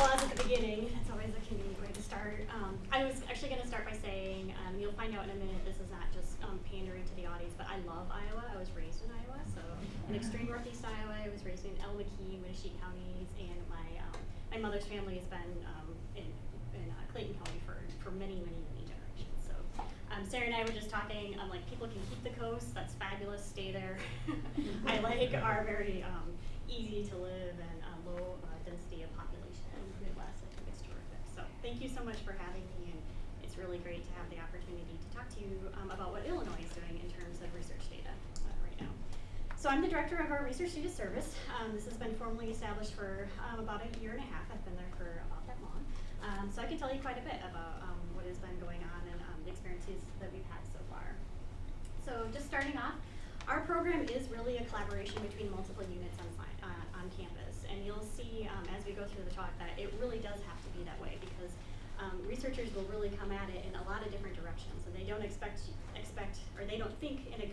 applause at the beginning. That's always a convenient way to start. Um, I was actually going to start by saying, um, you'll find out in a minute, this is not just um, pandering to the audience, but I love Iowa. I was raised in Iowa, so in extreme northeast Iowa. I was raised in Allamakee, Winneshiek counties, and my um, my mother's family has been um, in, in uh, Clayton County for, for many, many, many generations. So um, Sarah and I were just talking, um, like people can keep the coast, that's fabulous, stay there. I like our very easy to live and uh, low uh, density of population in the Midwest. I think it's terrific. So thank you so much for having me, and it's really great to have the opportunity to talk to you um, about what Illinois is doing in terms of research data uh, right now. So I'm the director of our research data service. Um, this has been formally established for um, about a year and a half. I've been there for about that long. Um, so I can tell you quite a bit about um, what has been going on and um, the experiences that we've had so far. So just starting off, our program is really a collaboration between multiple units on, uh, on campus. And you'll see um, as we go through the talk that it really does have to be that way um, researchers will really come at it in a lot of different directions. And they don't expect, expect or they don't think in a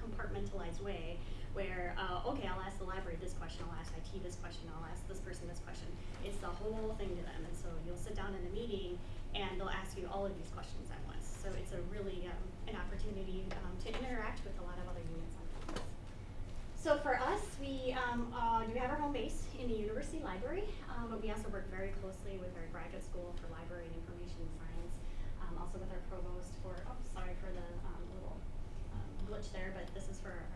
compartmentalized way where, uh, okay, I'll ask the library this question, I'll ask IT this question, I'll ask this person this question. It's the whole thing to them. And so you'll sit down in a meeting and they'll ask you all of these questions at once. So it's a really um, an opportunity um, to interact with a lot of other units. So for us, we um, uh, do have our home base in the university library, um, but we also work very closely with our graduate school for library and information science, um, also with our provost for, oh, sorry for the um, little glitch there, but this is for our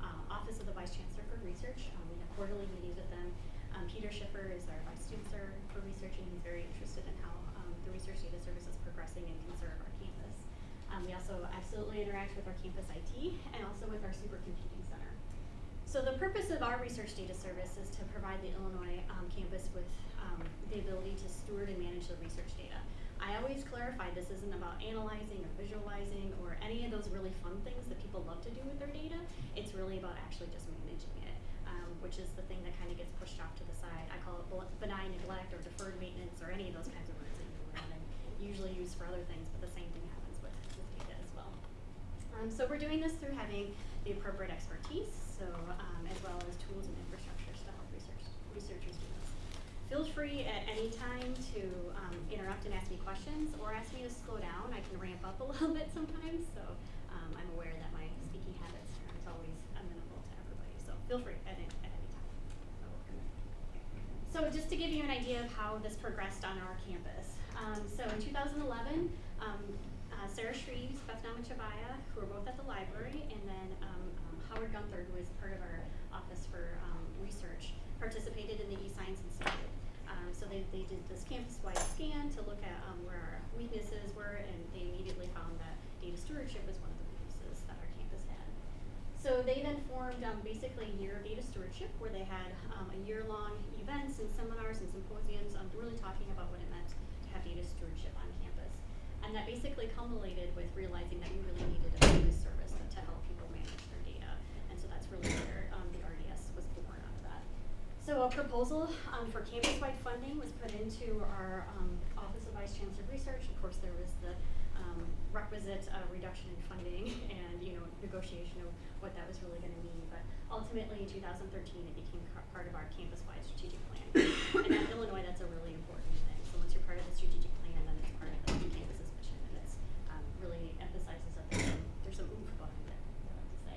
uh, Office of the Vice Chancellor for Research. Um, we have quarterly meetings with them. Um, Peter Schiffer is our Vice Chancellor for Research, and he's very interested in how um, the Research Data Service is progressing and can serve our campus. Um, we also absolutely interact with our campus IT and also with our supercomputing. So the purpose of our Research Data Service is to provide the Illinois um, campus with um, the ability to steward and manage the research data. I always clarify this isn't about analyzing or visualizing or any of those really fun things that people love to do with their data. It's really about actually just managing it, um, which is the thing that kind of gets pushed off to the side. I call it benign neglect or deferred maintenance or any of those kinds of words that you learn and usually use for other things, but the same thing happens with, with data as well. Um, so we're doing this through having the appropriate expertise, so um, as well as tools and infrastructures to help research, researchers do this. Feel free at any time to um, interrupt and ask me questions or ask me to slow down. I can ramp up a little bit sometimes, so um, I'm aware that my speaking habits aren't always amenable to everybody. So feel free at any, at any time. So just to give you an idea of how this progressed on our campus. Um, so in 2011, um, uh, Sarah Shreeves, Beth Namachchivaya, who were both at the library, and then um, Howard Gunther, who was part of our office for research, participated in the eScience Institute. Um, so they, they did this campus-wide scan to look at um, where our weaknesses were, and they immediately found that data stewardship was one of the weaknesses that our campus had. So they then formed um, basically a year of data stewardship, where they had um, a year-long events and seminars and symposiums on really talking about what it meant to have data stewardship on campus. And that basically culminated with realizing that we really needed a data service to help people manage their data. Um, the RDS was born out of that. So a proposal um, for campus-wide funding was put into our um, Office of Vice Chancellor of Research. Of course, there was the um, requisite uh, reduction in funding and you know negotiation of what that was really going to mean. But ultimately, in 2013, it became part of our campus-wide strategic plan. and at Illinois, that's a really important thing. So once you're part of the strategic plan, then it's part of the campus's mission, and it's um, really emphasizes that there's some, there's some oomph behind it. I like to say.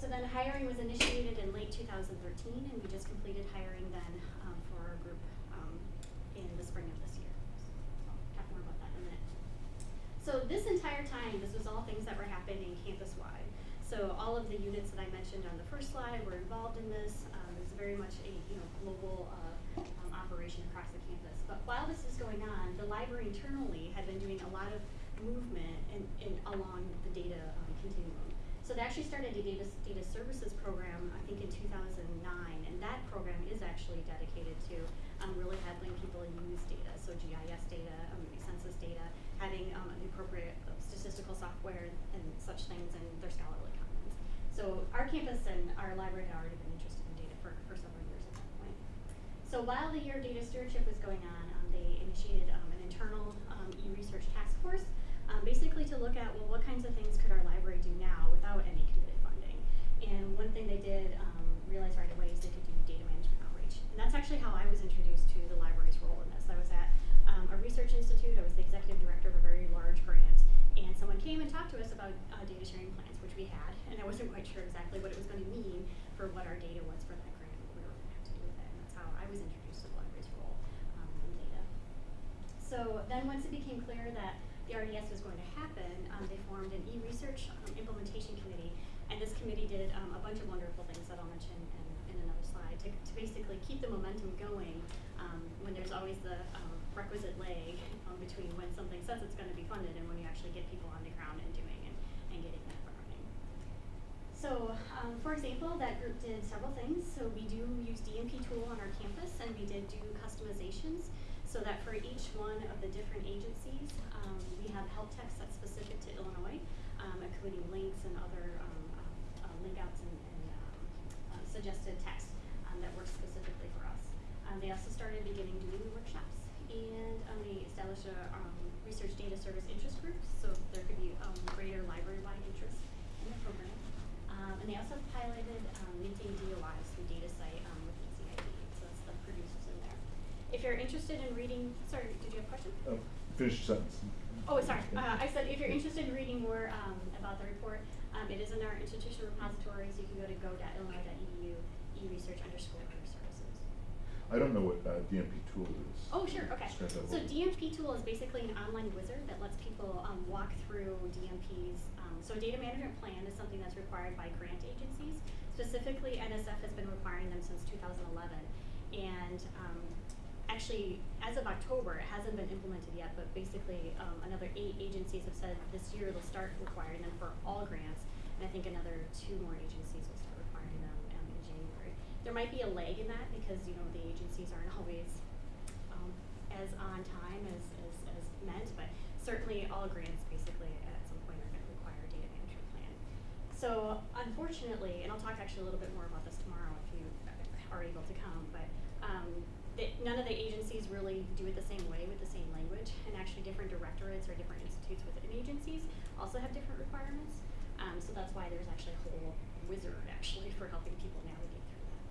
So then hiring was initiated in late 2013, and we just completed hiring then um, for our group um, in the spring of this year. So I'll talk more about that in a minute. So this entire time, this was all things that were happening campus-wide. So all of the units that I mentioned on the first slide were involved in this. Um, it's very much a you know global uh, um, operation across the campus. But while this is going on, the library internally had been doing a lot of movement in, in along the data um, continuum. So they actually started a data, data services program, I think in 2009, and that program is actually dedicated to um, really having people use data, so GIS data, um, census data, having um, appropriate statistical software and such things in their scholarly commons. So our campus and our library had already been interested in data for, for several years at that point. So while the year of data stewardship was going on, um, they initiated um, an internal um, e-research task force um, basically to look at, well, what kinds of things could our library do now without any committed funding? And one thing they did um, realize right away is they could do data management outreach. And that's actually how I was introduced to the library's role in this. I was at um, a research Institute. I was the executive director of a very large grant, and someone came and talked to us about uh, data sharing plans, which we had, and I wasn't quite sure exactly what it was going to mean for what our data was for that grant, what we were going to have to do with it, and that's how I was introduced to the library's role um, in data. So then once it became clear that the RDS was going to happen, um, they formed an e-research um, implementation committee, and this committee did um, a bunch of wonderful things that I'll mention in, in another slide to, to basically keep the momentum going um, when there's always the requisite lag between when something says it's going to be funded and when you actually get people on the ground and doing and, and getting that running. So, um, for example, that group did several things. So we do use DMP tool on our campus, and we did do customizations so that for each one of the different agencies, um, we have help text that's specific to Illinois, um, including links and other um, uh, uh, link outs and, and um, uh, suggested text um, that works specifically for us. Um, they also started beginning doing workshops, and they established a research data service interest group, so there could be greater library-wide interest in the program. Um, and they also piloted um, minting DOIs through DataCite um, with EZID, so that's the producers in there. If you're interested in reading, sorry, did you have a question? Uh, finish sentence. Oh, sorry. Uh, I said if you're interested in reading more um, about the report, um, it is in our institutional repository, so you can go to go.illinois.edu e-research underscore services. I don't know what uh, DMP tool is. Oh, sure, okay. Describe that a So. DMP tool is basically an online wizard that lets people um, walk through DMPs. Um, so a data management plan is something that's required by grant agencies. Specifically, NSF has been requiring them since 2011. And um, actually, as of October, it hasn't been implemented yet, but basically um, another eight agencies have said this year they'll start requiring them for all grants. And I think another two more agencies will start requiring them um, in January. There might be a lag in that because, you know, the agencies aren't always um, as on time as, as, as meant, but certainly all grants basically at some point are going to require a data management plan. So unfortunately, and I'll talk actually a little bit more about this tomorrow if you are able to come, but um, none of the agencies really do it the same way with the same language, and actually different directorates or different institutes within agencies also have different requirements. Um, so that's why there's actually a whole wizard actually for helping people navigate through that.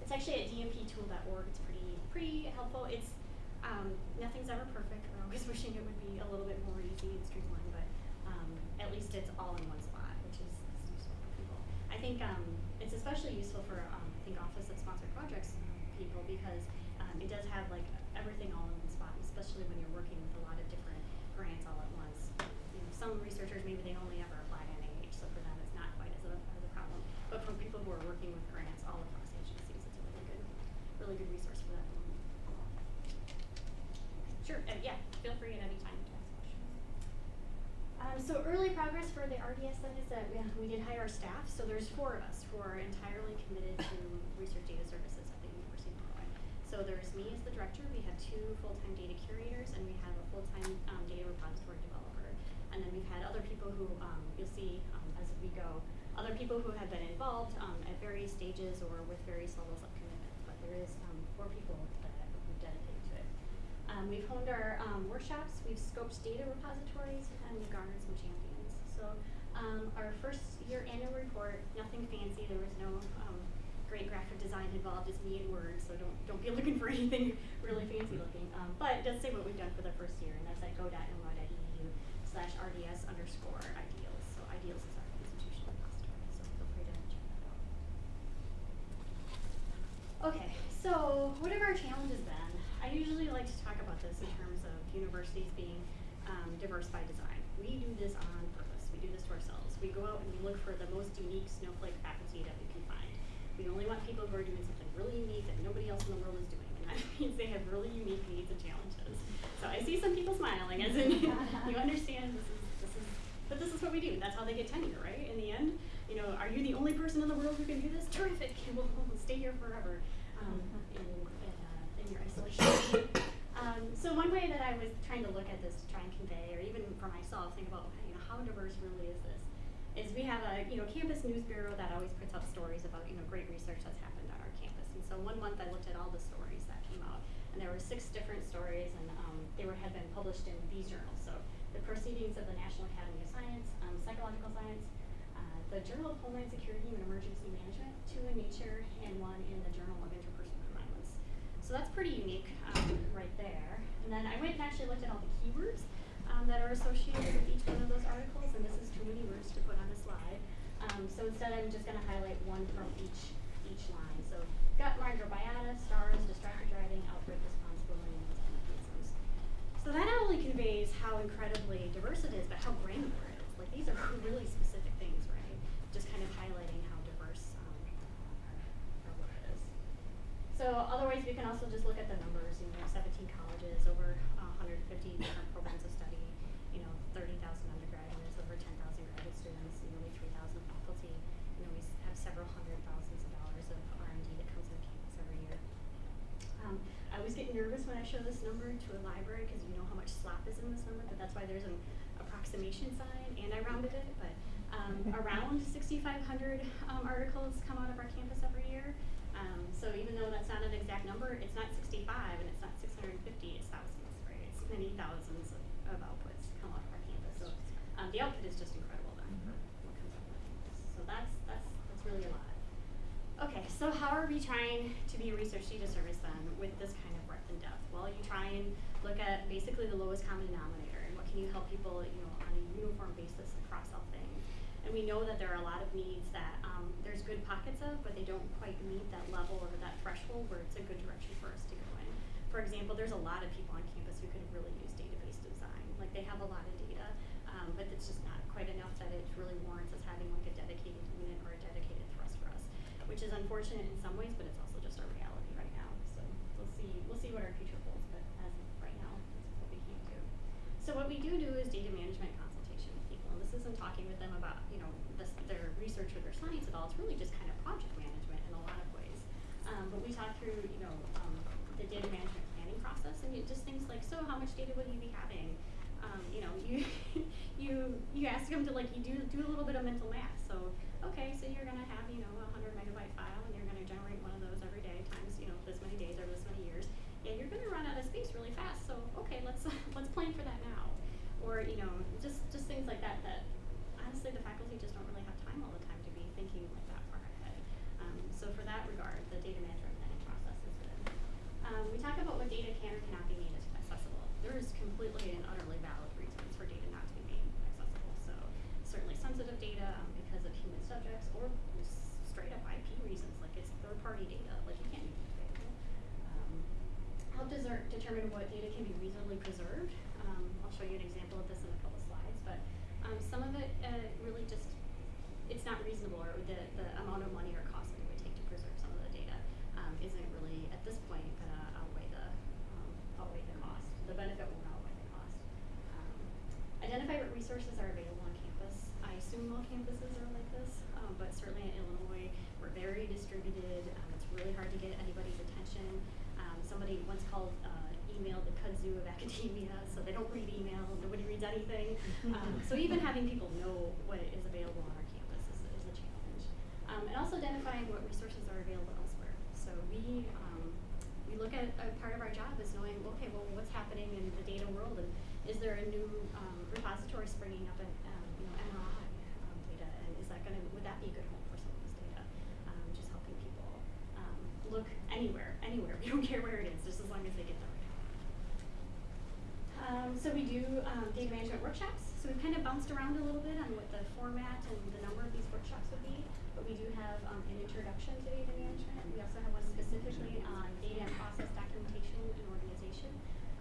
It's actually at dmptool.org. It's pretty pretty helpful. It's um, nothing's ever perfect. We're always wishing it would be a little bit more easy and streamlined, but um, at least it's all in one spot, which is, useful for people. I think um, it's especially useful for think Office of Sponsored Projects people because um, it does have like everything all in one spot, especially when you're working with a lot of different grants all at once. You know, some researchers maybe they only ever apply to NIH, so for them it's not quite as a, as a problem. But for people who are working with grants all across agencies, it's a really good, really good resource for that. Sure, uh, yeah, feel free at any time to ask questions. Um, so early progress for the RDS then is that we, we did hire our staff. So there's four of us who are entirely committed to research data services at the University of Illinois. So there's me as the director. We have two full-time data curators, and we have a full-time um, data repository developer. And then we've had other people who um, you'll see um, as we go, other people who have been involved um, at various stages or with various levels of commitment. But there is um, four people that we've dedicated to it. Um, we've honed our um, workshops, we've scoped data repositories, and we've garnered some champions. So um, our first year annual report, nothing fancy. There was no um, great graphic design involved. It's me in Word, so don't don't be looking for anything really fancy looking. Um, but it does say what we've done for the first year, and that's at go.illinois.edu slash rds underscore ideals. So ideals is our institution repository, so feel free to check that out. Okay, so what have our challenges been? I usually like to talk about this in terms of universities being um, diverse by design. We do this on purpose. We do this to ourselves. We go out and we look for the most unique snowflake faculty that we can find. We only want people who are doing something really unique that nobody else in the world is doing, and that means they have really unique needs and challenges. So I see some people smiling, as in you understand this is this is, but this is what we do. That's how they get tenure, right? In the end, you know, are you the only person in the world who can do this? Terrific, we'll, we'll stay here forever um, in your isolation. um, so one way that I was trying to look at this to try and convey, or even for myself, think about you know how diverse really is this, is we have a you know campus news bureau that always puts up stories about you know great research that's happened on our campus. And so one month I looked at all the stories that came out, and there were six different stories, and um, they were had been published in these journals. So the Proceedings of the National Academy of Science, um, Psychological Science, uh, the Journal of Homeland Security and Emergency Management, two in Nature, and one in the Journal of so that's pretty unique um, right there. And then I went and actually looked at all the keywords um, that are associated with each one of those articles, and this is too many words to put on a slide. Um, so instead I'm just going to highlight one from each, each line. Also just look at the numbers. You know, 17 colleges, over uh, 150 different programs of study. You know, 30,000 undergraduates, over 10,000 graduate students, nearly 3,000 faculty. You know, we have several hundred thousands of dollars of R&D that comes into campus every year. Um, I always get nervous when I show this number to a library because you know how much slop is in this number, but that's why there's an approximation sign, and I rounded it, but um, around 6,500 um, articles come out of our campus every year. Um, so even though that's not an exact number, it's not 65 and it's not 650, it's thousands, right? It's many thousands of, of outputs come out of our campus. So um, the output is just incredible then. Mhm. What comes out of our campus. So that's that's that's really a lot. Okay, so how are we trying to be a research data service then with this kind of breadth and depth? Well, you try and look at basically the lowest common denominator and what can you help people, you know, on a uniform basis across all things. And we know that there are a lot of needs that there's good pockets of, but they don't quite meet that level or that threshold where it's a good direction for us to go in. For example, there's a lot of people on campus who could really use database design. Like they have a lot of data, um, but it's just not quite enough that it really warrants us having like a dedicated unit or a dedicated thrust for us, which is unfortunate in some ways, but it's also just our reality right now. So we'll see, we'll see what our future holds, but as of right now, that's what we can do. So what we do do is data management consultation with people, and this isn't talking with them about, you know, this, their research or their science at all, it's really just kind of project management in a lot of ways. Um, but we talk through, you know, um, the data management planning process, and you, just things like, so how much data will you be having? Um, you know, you, you, them to like, you do, do a little bit of mental math, so, okay, so you're gonna have, you know, a hundred megabyte file, and you're gonna generate one of those every day times, you know, this many days or this many years. Yeah, you're gonna run out of space really fast, so, okay, let's, let's plan for that now. Or, you know, just, just things like that, that honestly, the faculty just don't really have time all the time to be thinking like that far ahead. Um, so for that regard, the data management planning process is good. Um, we talk about what data can or cannot be made accessible. There is completely and utterly valid reasons for data not to be made accessible. So certainly sensitive data um, because of human subjects or just straight up IP reasons, like it's third party data, like you can't make it available. Um, help deser- determine what data can be reasonably preserved. Um, I'll show you an example of this in a couple slides, but um, some of it uh, really just it's not reasonable, or the the amount of money or cost that it would take to preserve some of the data um, isn't really at this point gonna outweigh the um, outweigh the cost. The benefit won't outweigh the cost. Um, identify what resources are available on campus. I assume all campuses are like this, um, but certainly in Illinois, we're very distributed. Um, it's really hard to get anybody's attention. Um, somebody once called uh, email the kudzu of academia, so they don't read email. Nobody reads anything. um, so even having people know what is available on our campus is, is a challenge. Um, and also identifying what resources are available elsewhere. So we um, we look at a part of our job is knowing, okay, well, what's happening in the data world, and is there a new um, repository springing up at um, you know, MRI um, data, and is that going to, would that be a good home for some of this data? Um, just helping people look anywhere, anywhere. We don't care where it is, just as long as they get the right. Um, so we do um, data management workshops. So we've kind of bounced around a little bit on what the format and the number of these workshops would be, we do have um, an introduction to data management. We also have one specifically on data and process documentation and organization.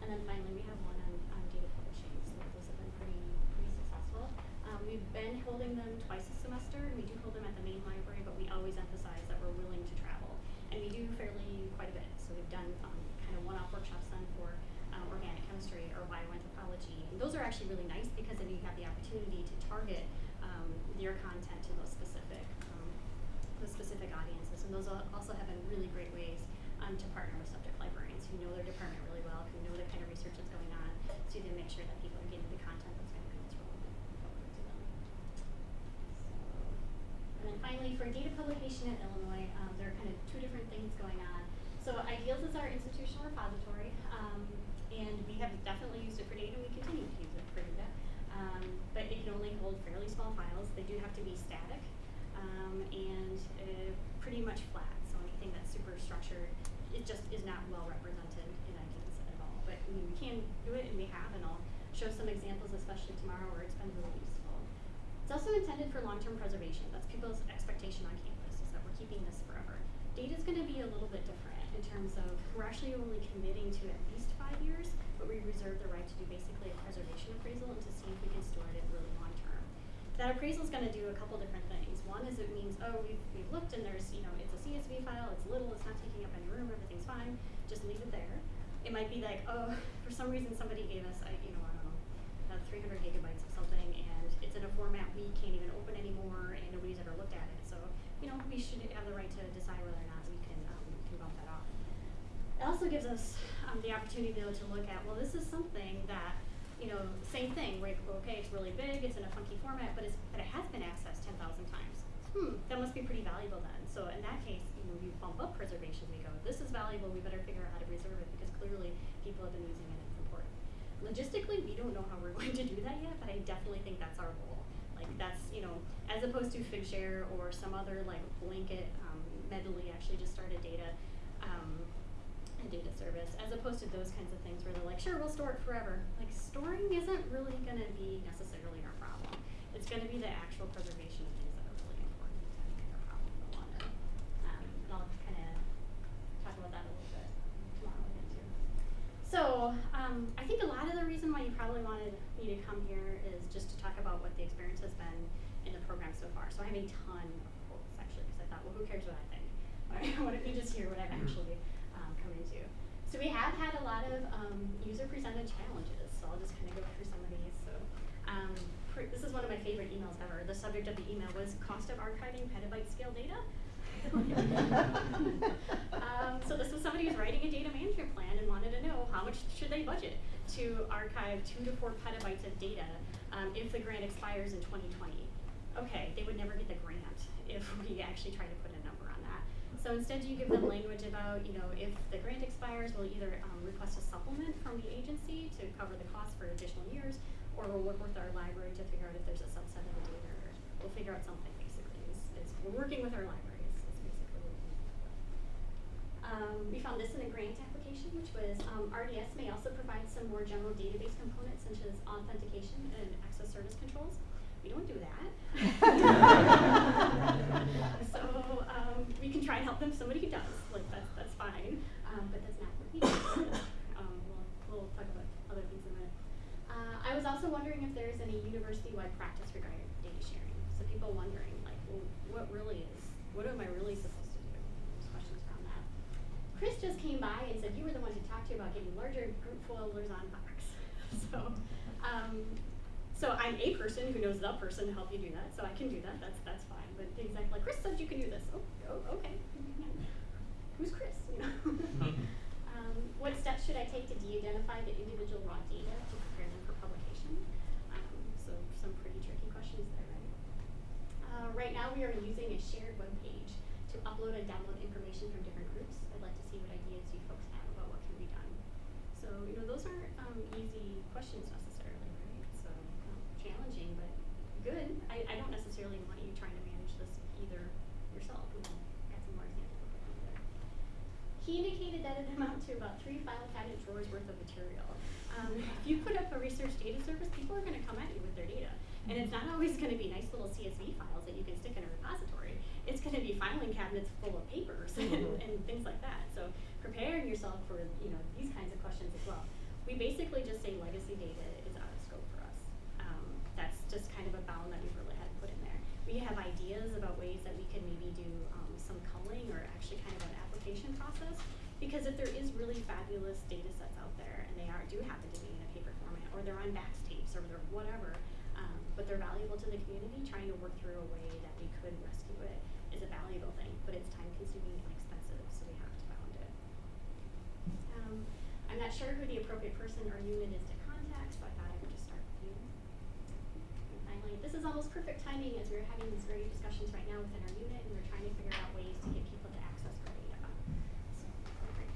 And then finally, we have one on, on data publishing. So those have been pretty, pretty successful. Um, we've been holding them twice a semester, and we do hold them at the main library, but we always emphasize that we're willing to travel. And we do fairly quite a bit. So we've done um, kind of one-off workshops then for um, organic chemistry or bioanthropology. And those are actually really nice because then you have the opportunity to target um, your content to those specific those specific audiences. And those also have been really great ways um, to partner with subject librarians who know their department really well, who know the kind of research that's going on, so you can make sure that people are getting the content that's going to be most relevant to them. And then finally, for data publication in Illinois, um, there are kind of two different things going on. So Ideals is our institutional repository, um, and we have definitely used it for data, and we continue to use it for data. Um, but it can only hold fairly small files. They do have to be static, um, and pretty much flat. So anything that's super structured, it just is not well represented in Ideals at all. But I mean, we can do it, and we have, and I'll show some examples, especially tomorrow, where it's been really useful. It's also intended for long-term preservation. That's people's expectation on campus, is that we're keeping this forever. Data is gonna be a little bit different in terms of, we're actually only committing to at least five years, but we reserve the right to do basically a preservation appraisal and to see if we can store it really long-term. That appraisal is gonna do a couple different things. One is it means, oh, we've, we've looked and there's, you know, it's a CSV file, it's little, it's not taking up any room, everything's fine, just leave it there. It might be like, oh, for some reason somebody gave us, I, you know, I don't know, three hundred gigabytes of something and it's in a format we can't even open anymore and nobody's ever looked at it. So, you know, we should have the right to decide whether or not we can, um, can bump that off. It also gives us um, the opportunity though to look at, well, this is something that, you know, same thing, right? Okay, it's really big, it's in a funky format, but it's but it has been accessed ten thousand times. Hmm, that must be pretty valuable then. So in that case, you know, you bump up preservation. We go, this is valuable. We better figure out how to preserve it because clearly people have been using it. And it's important. Logistically, we don't know how we're going to do that yet, but I definitely think that's our goal. Like that's, you know, as opposed to Figshare or some other like blanket, um, Mendeley actually just started data, um, data service, as opposed to those kinds of things where they're like, sure, we'll store it forever. Like storing isn't really gonna be necessarily our problem. It's gonna be the actual preservation of things that are really important to problem in the. Um, and I'll kinda talk about that a little bit tomorrow again too. So, um, I think a lot of the reason why you probably wanted me to come here is just to talk about what the experience has been in the program so far. So I have a ton of quotes actually, because I thought, well, who cares what I think? Why don't you just hear what I've actually? So we have had a lot of um, user-presented challenges. So I'll just kind of go through some of these. So um, this is one of my favorite emails ever. The subject of the email was cost of archiving petabyte scale data. um, so this was somebody who's writing a data management plan and wanted to know how much should they budget to archive two to four petabytes of data um, if the grant expires in 2020. Okay, they would never get the grant if we actually try to put a number on that. So instead you give them language about, you know, if the grant expires, we'll either um, request a supplement from the agency to cover the cost for additional years, or we'll work with our library to figure out if there's a subset of the data, or we'll figure out something basically. It's, it's, we're working with our we um, we found this in a grant application, which was um, RDS may also provide some more general database components such as authentication and access service controls. We don't do that. so um, we can try and help them. Somebody who does, like that's that's fine, um, but that's not what we do. um, we'll, we'll talk about other things in a minute. Uh, I was also wondering if there's any university-wide practice regarding data sharing. So people wondering, like, well, what really is, what am I really supposed to do? There's questions around that. Chris just came by and said you were the one to talk to about getting larger group folders on Box. so, um, so I'm a person who knows the person to help you do that, so I can do that. That's that's fine. But things like, like Chris said you can do this. Oh, oh okay. Who's Chris? You know. um, what steps should I take to de-identify the individual raw data to prepare them for publication? Um, so some pretty tricky questions there, right? Uh, right now we are using a shared web page to upload and download information from different groups. I'd like to see what ideas you folks have about what can be done. So, you know, those aren't um, easy questions necessarily, right? So, um, challenging, but good. I, I don't necessarily want you trying to manage this either yourself. We can got some more examples of that there. He indicated that it amounted to about three file cabinet drawers worth of material. Um, if you put up a research data service, people are going to come at you with their data. And it's not always going to be nice little CSV files that you can stick in a repository. It's going to be filing cabinets full of papers and, and things like that. So preparing yourself for you know these kinds of questions as well. We basically just say legacy data is out of scope for us. Um, that's just kind of a bound that we've really had to put in there. We have ideas about ways that we can maybe do um, some culling or actually kind of an application process. Because if there is really fabulous data sets out there and they are do happen to be in a paper format or they're on Bax tapes or they're whatever, um, but they're valuable to the community, trying to work through a way that we could rescue it is a valuable thing, but it's time consuming and expensive, so we have to bound it. Um, I'm not sure who the appropriate person or unit is to contact, so I thought I would just start with you. And finally, this is almost perfect timing as we're having these very discussions right now within our unit and we're trying to figure out ways to get people to access our data. So, great.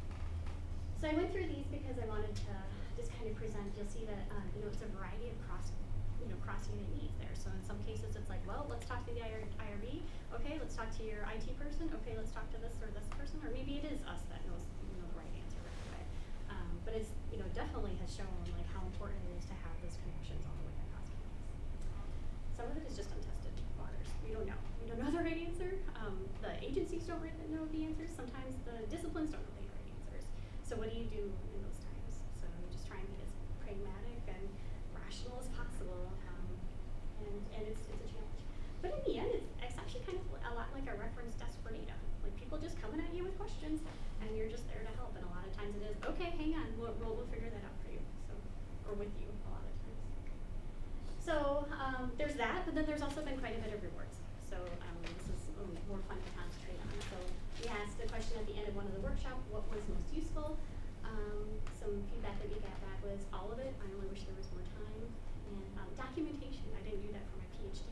So I went through these because I wanted to just kind of present, you'll see that, uh, you know, it's a variety of cross, you know, cross unit needs there. So in some cases it's like, well, let's talk to the IR IRB, okay, let's talk to your IT person, okay, let's talk to this or this person, or maybe it is us that knows, you know, the right answer right away. Um, but it's, you know, definitely has shown like how important it is to have those connections all the way across campus. Some of it is just untested. we don't know. We don't know the right answer. Um, the agencies don't really know the answers. Sometimes the disciplines don't know the right answers. So what do you do in those times? So you just try and be as pragmatic and rational as possible. Um, and, and it's, it's a challenge. But in the end, it's, it's actually kind of a lot like a reference desk for data. Like people just coming at you with questions, and you're just there to help. And a lot of times it is, hang we'll, we'll, we'll figure that out for you. So, or with you a lot of times. So um, there's that, but then there's also been quite a bit of rewards. So um, this is more fun to concentrate on. So we asked the question at the end of one of the workshop, what was most useful? Um, some feedback that we got back was all of it. I only wish there was more time. And um, documentation. I didn't do that for my PhD.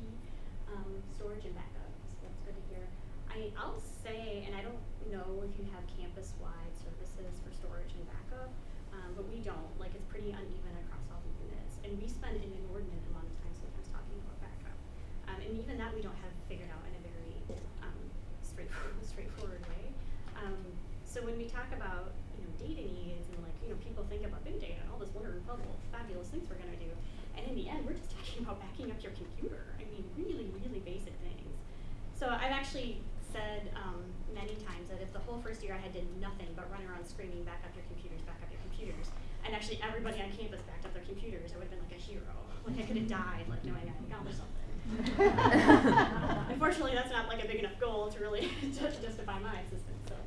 Um, storage and backup. So that's good to hear. I, I'll say, and I don't know if you have campus-wide services for storage and backup, um, but we don't. Like it's pretty uneven across all the units, and we spend an inordinate amount of time sometimes talking about backup. Um, and even that we don't have figured out in a very um, straightforward, straightforward way. Um, so when we talk about you know data needs and like you know people think about big data and all this wonderful, fabulous things we're gonna do, and in the end we're just talking about backing up your computer. I mean, really, really basic things. So I've actually said um, many times that if the whole first year I had did nothing but run around screaming, back up your computers, back up your computers, and actually everybody on campus backed up their computers, I would have been like a hero. Like I could have died, like knowing I accomplished something. Unfortunately, that's not like a big enough goal to really just justify my existence. So,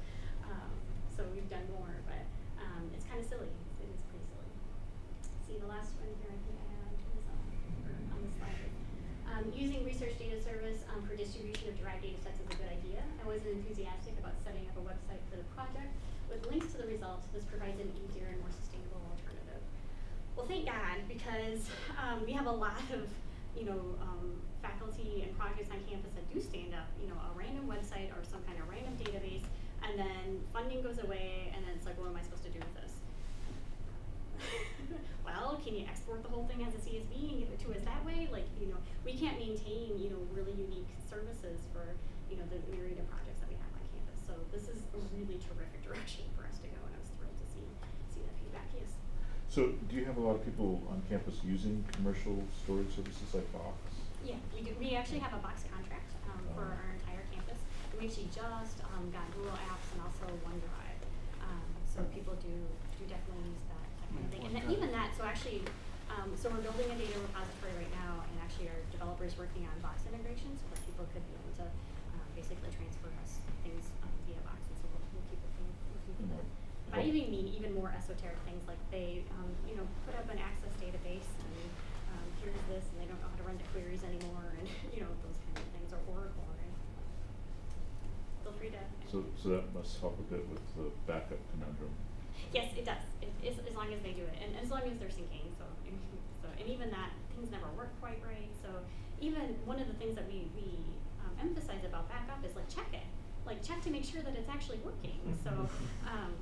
um, so we've done more, but um, it's kind of silly. It is pretty silly. See the last one here. I think I had on the slide. Um, using research data service um, for distribution of derived data sets is a good idea. I wasn't enthusiastic about setting up a website for the project with links to the results. This provides an easier and more sustainable alternative. Well, thank God, because um, we have a lot of, you know, um, faculty and projects on campus that do stand up, you know, a random website or some kind of random database, and then funding goes away, and then it's like, what am I supposed to do with this? well, can you export the whole thing as a CSV and give it to us that way? Like, you know, we can't maintain, you know, really unique services for, you know, the myriad of projects that we have on campus. So this is a really terrific direction for us to go, and I was thrilled to see see that feedback. Yes. So do you have a lot of people on campus using commercial storage services like Box? Yeah, we do. We actually have a box contract um, for Oh. our entire campus. And we actually just um, got Google Apps and also OneDrive. Um, so people do do definitely use that, that kind of thing. And then even that, so actually, um, so we're building a data repository right now, and actually our developers working on box integration so that people could be able to um, basically transfer us things um, via box. And so we'll, we'll keep looking, looking for that. But I even mean even more esoteric things like they, um, you know, put up an access database and um, here's this, and they don't know how to run the queries anymore, and you know those kind of things, or Oracle, right? Feel free to. So, so that must help a bit with the backup conundrum. Yes, it does. It, as, as long as they do it, and as long as they're syncing. So, so and even that things never work quite right. So even one of the things that we we um, emphasize about backup is like check it, like check to make sure that it's actually working. So. Um,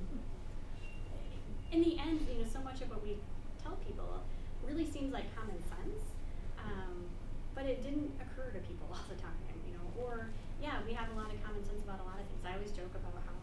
in the end, you know, so much of what we tell people really seems like common sense, um, but it didn't occur to people all the time, you know. Or yeah, we have a lot of common sense about a lot of things. I always joke about how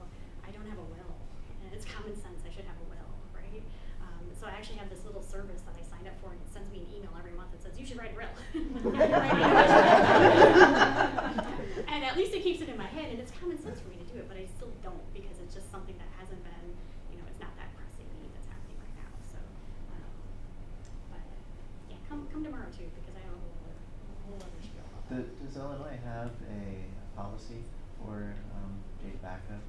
I don't have a will, and it's common sense. I should have a will, right? Um, so I actually have this little service that I signed up for, and it sends me an email every month that says you should write a will. and at least it keeps it in my head, and it's common sense for me to do it, but I still don't because it's just something that hasn't been, you know, it's not that pressing need that's happening right now. So, um, but yeah, come tomorrow too because I know a whole other, a whole other spiel about The, does Illinois have a policy for um, data backup?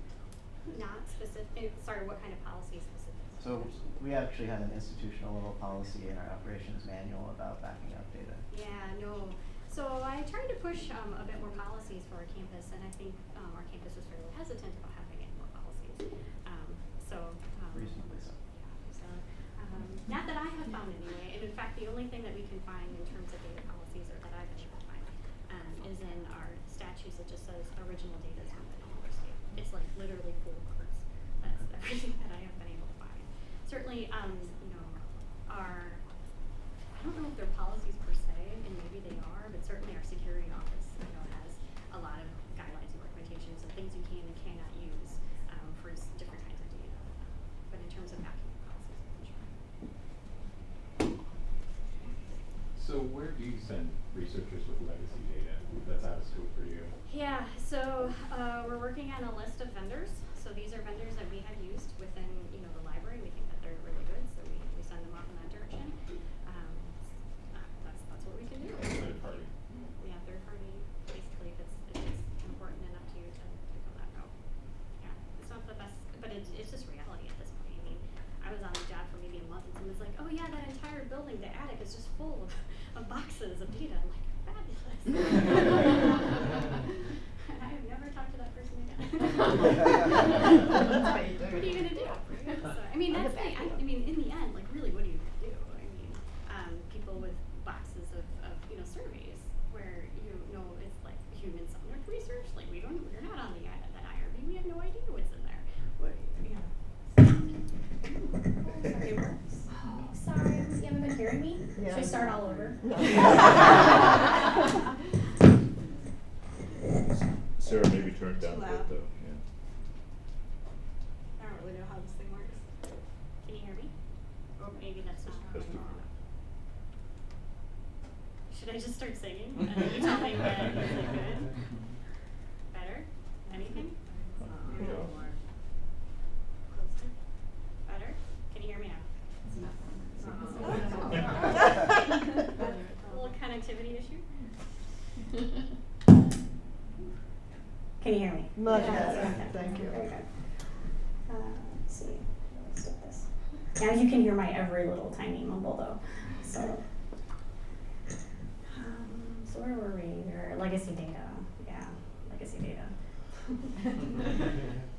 Not specific. Sorry, what kind of policy specific? So we actually have an institutional level policy in our operations manual about backing up data. Yeah, no. So I tried to push um, a bit more policies for our campus, and I think um, our campus was fairly hesitant about having any more policies. Um, so um, Reasonably so. Yeah, so um, not that I have found anyway, and in fact, the only thing that we can find in terms of data policies, or that I've been able to find, um, is in our statutes. It just says original data is not our state. It's like literally full words. That's everything that I have been able to find. Certainly, um, you know, our I don't know if they're policies per se, and maybe they are, but certainly our security office, you know, has a lot of guidelines and recommendations of things you can and cannot use um, for different kinds of data. But in terms of document policies, I'm not sure. So where do you send researchers with legacy data? that's out of scope for you? Yeah, so uh, we're working on a list of vendors. So these are vendors that we have used within, you know, the library. We think that they're really good, so we, we send them off in that direction. Um, uh, that's that's what we can do. Third party. Yeah, third party, basically, if it's if it's important enough to you to, to go that route. Yeah, it's not the best, but it's it's just reality at this point. I mean, I was on the job for maybe a month, and someone's like, "Oh yeah, that entire building, the attic is just full of, of boxes of data." I'm like, "Fabulous." and I have never talked to that person again. That's how you do What are you it. gonna do? right? So, I mean, On the that's the, back I, end. I mean, in the end, like, really, what are you gonna do? I mean, um, people with boxes of, of, you know, surveys where you know it's like human-centered research, like, we don't, we're not on the, I- that IRB, we have no idea what's in there. What, you know. Sorry, you haven't been hearing me? Yeah. Should I start all over? Sarah maybe turned down a Too bit loud. though, yeah. I don't really know how this thing works. Can you hear me? Or maybe that's not. That's too how- Should I just start singing? And then you tell me when is it good? Better? Anything? There you go. Closer? Better? Can you hear me now? A little connectivity issue? Can you hear me? Much Yes, better. okay. Thank you. Very good. Uh, let's see, let's do this. Now you can hear my every little tiny mumble though, so. Um, so where were we? We were legacy data, yeah, legacy data.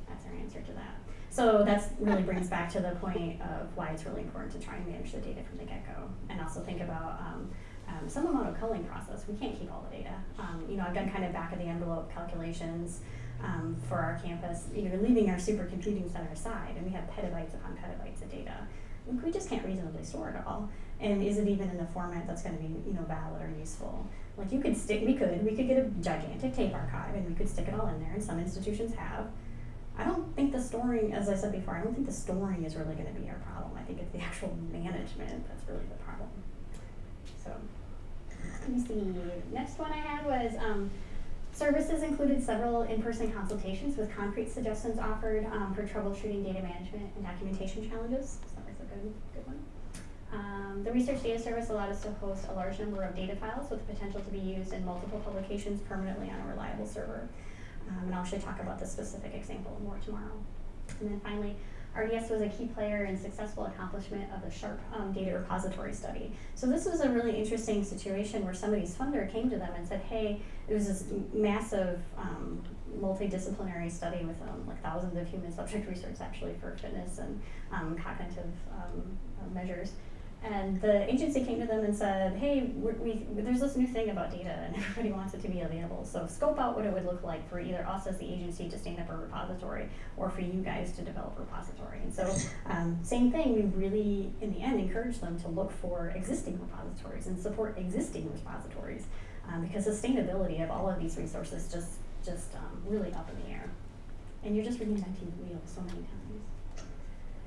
That's our answer to that. So that really brings back to the point of why it's really important to try and manage the data from the get-go. And also think about um, um, some amount of culling process. We can't keep all the data. Um, you know, I've done kind of back of the envelope calculations um, for our campus, you know, leaving our supercomputing center aside, and we have petabytes upon petabytes of data. We just can't reasonably store it all. And is it even in a format that's going to be, you know, valid or useful? Like you could stick, we could, we could get a gigantic tape archive and we could stick it all in there, and some institutions have. I don't think the storing, as I said before, I don't think the storing is really going to be our problem. I think it's the actual management that's really the problem. So, let me see. Next one I had was um, services included several in-person consultations with concrete suggestions offered um, for troubleshooting data management and documentation challenges. So that was a good, good one. Um, the research data service allowed us to host a large number of data files with the potential to be used in multiple publications permanently on a reliable server. Um, and I'll actually talk about this specific example more tomorrow. And then finally, RDS was a key player in successful accomplishment of the SHARP um, data repository study. So this was a really interesting situation where somebody's funder came to them and said, hey, it was this massive um, multidisciplinary study with um, like thousands of human subject research actually for fitness and um, cognitive um, uh, measures. And the agency came to them and said, hey, we, there's this new thing about data and everybody wants it to be available. So scope out what it would look like for either us as the agency to stand up a repository or for you guys to develop a repository. And so um, same thing, we really, in the end, encourage them to look for existing repositories and support existing repositories um, because sustainability of all of these resources just, just um, really up in the air. And you're just reinventing the wheel so many times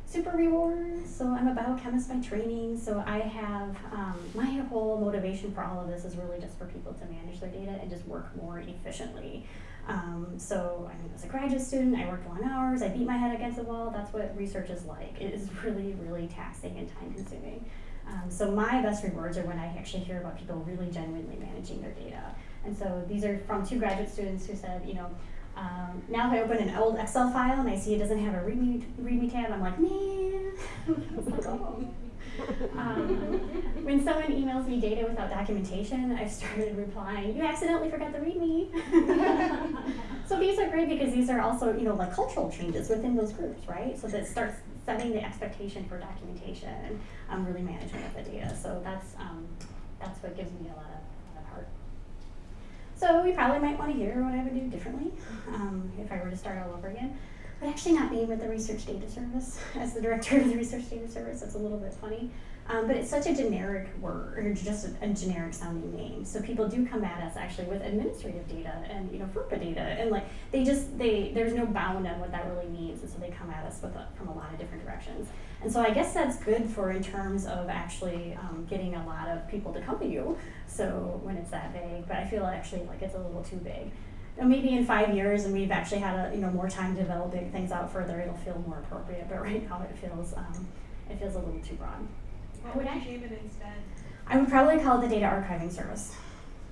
super rewards. So I'm a biochemist by training. So I have um, my whole motivation for all of this is really just for people to manage their data and just work more efficiently. Um, so I mean, as a graduate student, I worked long hours. I beat my head against the wall. That's what research is like. It is really, really taxing and time consuming. Um, so my best rewards are when I actually hear about people really genuinely managing their data. And so these are from two graduate students who said, you know, um, now if I open an old Excel file and I see it doesn't have a README, README tab, I'm like, man. Um, when someone emails me data without documentation, I've started replying, you accidentally forgot the README. so these are great because these are also, you know, like cultural changes within those groups, right? So that starts setting the expectation for documentation and um, really management of the data. So that's, um, that's what gives me a lot of, a lot of heart. So we probably might want to hear what I would do differently um, if I were to start all over again. but actually not being with the Research Data Service as the director of the Research Data Service. That's a little bit funny. Um, but it's such a generic word, or just a, a generic sounding name. So people do come at us actually with administrative data and you know FERPA data, and like they just they there's no bound on what that really means, and so they come at us with a, from a lot of different directions. And so I guess that's good for in terms of actually um, getting a lot of people to come to you. So when it's that vague, but I feel actually like it's a little too big. Now, maybe in five years, and we've actually had a you know more time developing things out further, it'll feel more appropriate. But right now, it feels um, it feels a little too broad. What Would you name it instead? I would probably call it the data archiving service.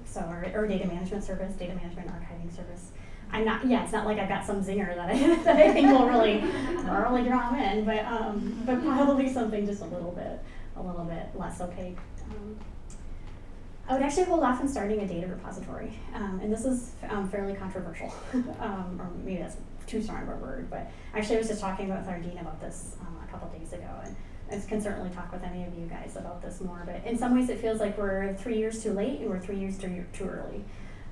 So, or, or data management service, data management archiving service. I'm not, yeah, it's not like I've got some zinger that I, that I think will really, really draw them in, but, um, but probably something just a little bit, a little bit less opaque. Um, I would actually hold off on starting a data repository, um, and this is um, fairly controversial, um, or maybe that's too strong of a word, but actually I was just talking with our dean about this um, a couple days ago, and I can certainly talk with any of you guys about this more, but in some ways it feels like we're three years too late and we're three years too, too early.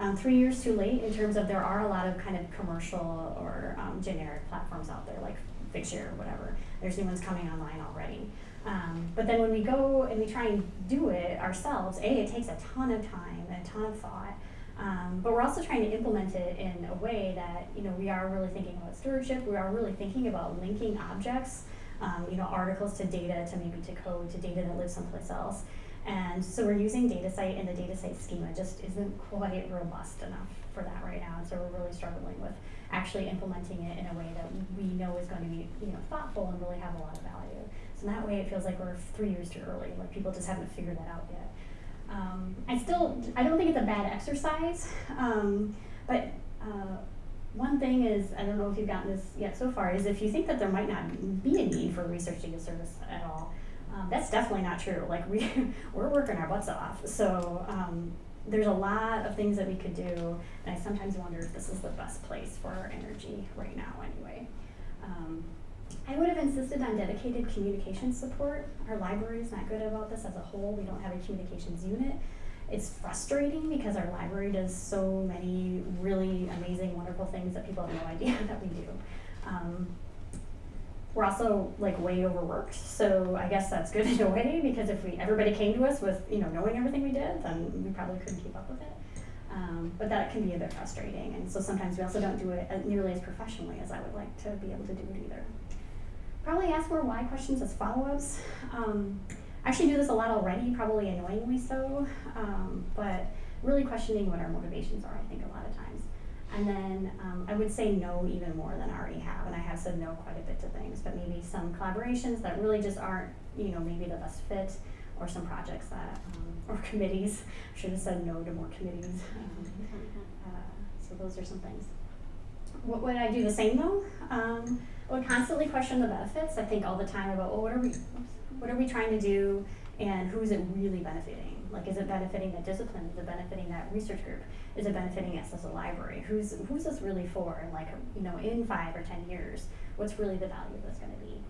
Um, three years too late in terms of there are a lot of kind of commercial or um, generic platforms out there like Figshare or whatever. There's new ones coming online already. Um, but then when we go and we try and do it ourselves, A, it takes a ton of time and a ton of thought. Um, but we're also trying to implement it in a way that, you know, we are really thinking about stewardship, we are really thinking about linking objects, um, you know, articles to data, to maybe to code, to data that lives someplace else. And so we're using DataCite and the DataCite schema just isn't quite robust enough for that right now. And so we're really struggling with actually implementing it in a way that we know is going to be, you know, thoughtful and really have a lot of value. So that way, it feels like we're three years too early. Like people just haven't figured that out yet. Um, I still, I don't think it's a bad exercise, um, but uh, one thing is, I don't know if you've gotten this yet so far, is if you think that there might not be a need for research data service at all, um, that's definitely not true. Like we, we're working our butts off. So um, there's a lot of things that we could do, and I sometimes wonder if this is the best place for our energy right now. Anyway, um, I would have insisted on dedicated communications support. Our library is not good about this as a whole. We don't have a communications unit. It's frustrating because our library does so many really amazing, wonderful things that people have no idea that we do. Um, we're also like way overworked, so I guess that's good in a way because if we everybody came to us with you know knowing everything we did, then we probably couldn't keep up with it. Um, but that can be a bit frustrating, and so sometimes we also don't do it nearly as professionally as I would like to be able to do it either. Probably ask more why questions as follow-ups. Um, I actually do this a lot already, probably annoyingly so, um, but really questioning what our motivations are, I think, a lot of times. And then um, I would say no even more than I already have, and I have said no quite a bit to things, but maybe some collaborations that really just aren't, you know, maybe the best fit, or some projects that, um, or committees. I should have said no to more committees. Um, uh, so those are some things. What would I do the same though? Um, I would constantly question the benefits. I think all the time about, well, what are we, what are we trying to do, and who is it really benefiting? Like, is it benefiting the discipline? Is it benefiting that research group? Is it benefiting us as a library? Who's who's this really for? And like, you know, in five or ten years, what's really the value that's going to be?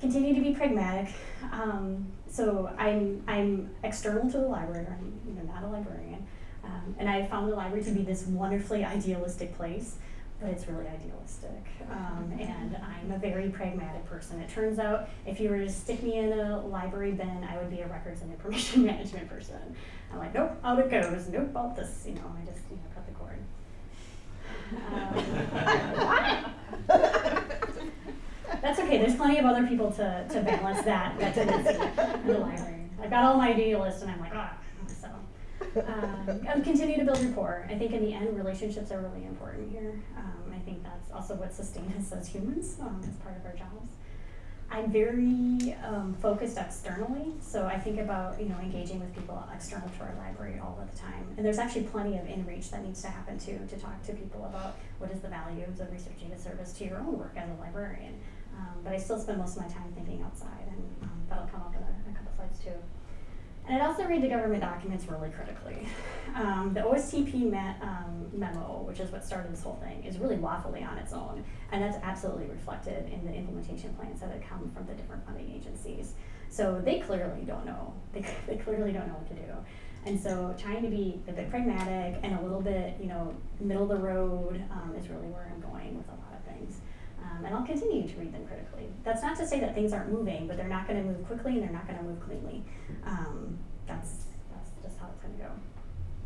Continue to be pragmatic. Um, so I'm I'm external to the library. I'm you know not a librarian, um, and I found the library to be this wonderfully idealistic place but it's really idealistic. Um, and I'm a very pragmatic person. It turns out if you were to stick me in a library bin, I would be a records and information management person. I'm like, nope, out it goes. Nope, out this. You know, I just you know cut the cord. Um, that's okay. There's plenty of other people to, to balance that that tendency in the library. I've got all my idealists, and I'm like, ah. Um, and continue to build rapport. I think in the end, relationships are really important here. Um, I think that's also what sustains us as humans um, as part of our jobs. I'm very um, focused externally, so I think about you know engaging with people external to our library all of the time. And there's actually plenty of in-reach that needs to happen too to talk to people about what is the value of the research data service to your own work as a librarian. Um, but I still spend most of my time thinking outside, and um, that'll come up in a, a couple slides too. And I'd also read the government documents really critically. Um, the OSTP me- um, memo, which is what started this whole thing, is really waffly on its own, and that's absolutely reflected in the implementation plans that have come from the different funding agencies. So they clearly don't know. They, they clearly don't know what to do. And so trying to be a bit pragmatic and a little bit, you know, middle of the road um, is really where I'm going with a lot. Um, and I'll continue to read them critically. That's not to say that things aren't moving, but they're not going to move quickly and they're not going to move cleanly. Um, that's that's just how it's going to go.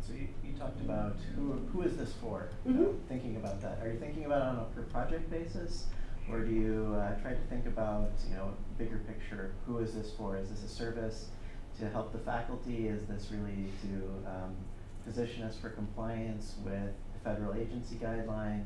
So you, you talked about who, who is this for? Know, Mhm. Thinking about that, are you thinking about it on a per project basis? Or do you, uh, try to think about, you know, bigger picture, who is this for? Is this a service to help the faculty? Is this really to, um, position us for compliance with federal agency guidelines?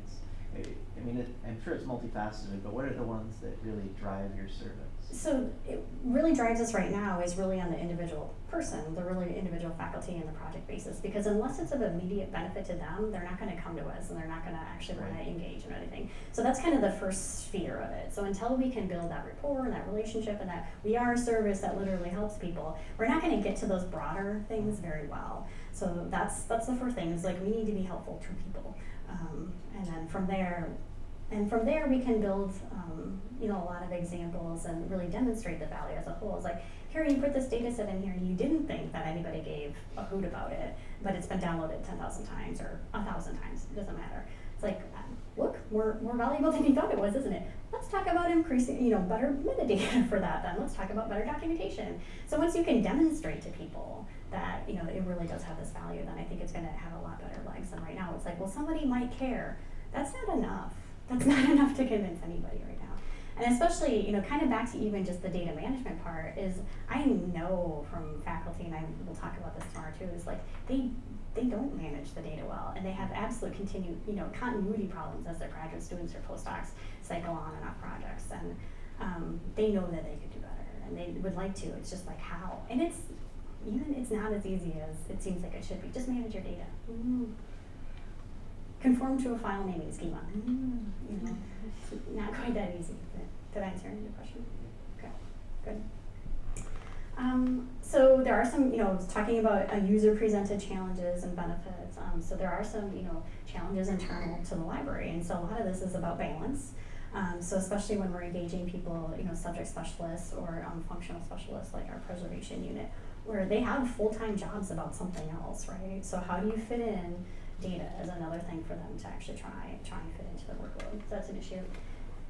I, I mean, it, I'm sure it's multifaceted, but what are the ones that really drive your service? So it really drives us right now is really on the individual person, the really individual faculty and the project basis. Because unless it's of immediate benefit to them, they're not going to come to us and they're not going to actually want to engage in anything. So that's kind of the first sphere of it. So until we can build that rapport and that relationship and that we are a service that literally helps people, we're not going to get to those broader things very well. So that's that's the first thing is like we need to be helpful to people, um, and then from there and from there, we can build, um, you know, a lot of examples and really demonstrate the value as a whole. It's like, here you put this data set in here, and you didn't think that anybody gave a hoot about it, but it's been downloaded ten thousand times or a thousand times. It doesn't matter. It's like, look, more more valuable than you thought it was, isn't it? Let's talk about increasing, you know, better metadata for that. Then let's talk about better documentation. So once you can demonstrate to people that you know it really does have this value, then I think it's going to have a lot better legs than right now. It's like, well, somebody might care. That's not enough. That's not enough to convince anybody right now. And especially, you know, kind of back to even just the data management part is I know from faculty, and I will talk about this tomorrow too, is like they they don't manage the data well, and they have absolute continue, you know, continuity problems as their graduate students or postdocs cycle on and off projects, and um, they know that they could do better, and they would like to. It's just like how, and it's even it's not as easy as it seems like it should be. Just manage your data. Mm. Conform to a file naming schema. Mm. You know, not quite that easy. But did I answer your question? Okay, good. Um, so there are some, you know, talking about uh, user presented challenges and benefits. Um, so there are some, you know, challenges internal to the library, and so a lot of this is about balance. Um, so especially when we're engaging people, you know, subject specialists or um, functional specialists like our preservation unit, where they have full-time jobs about something else, right? So how do you fit in data as another thing for them to actually try try and fit into their workload? So that's an issue.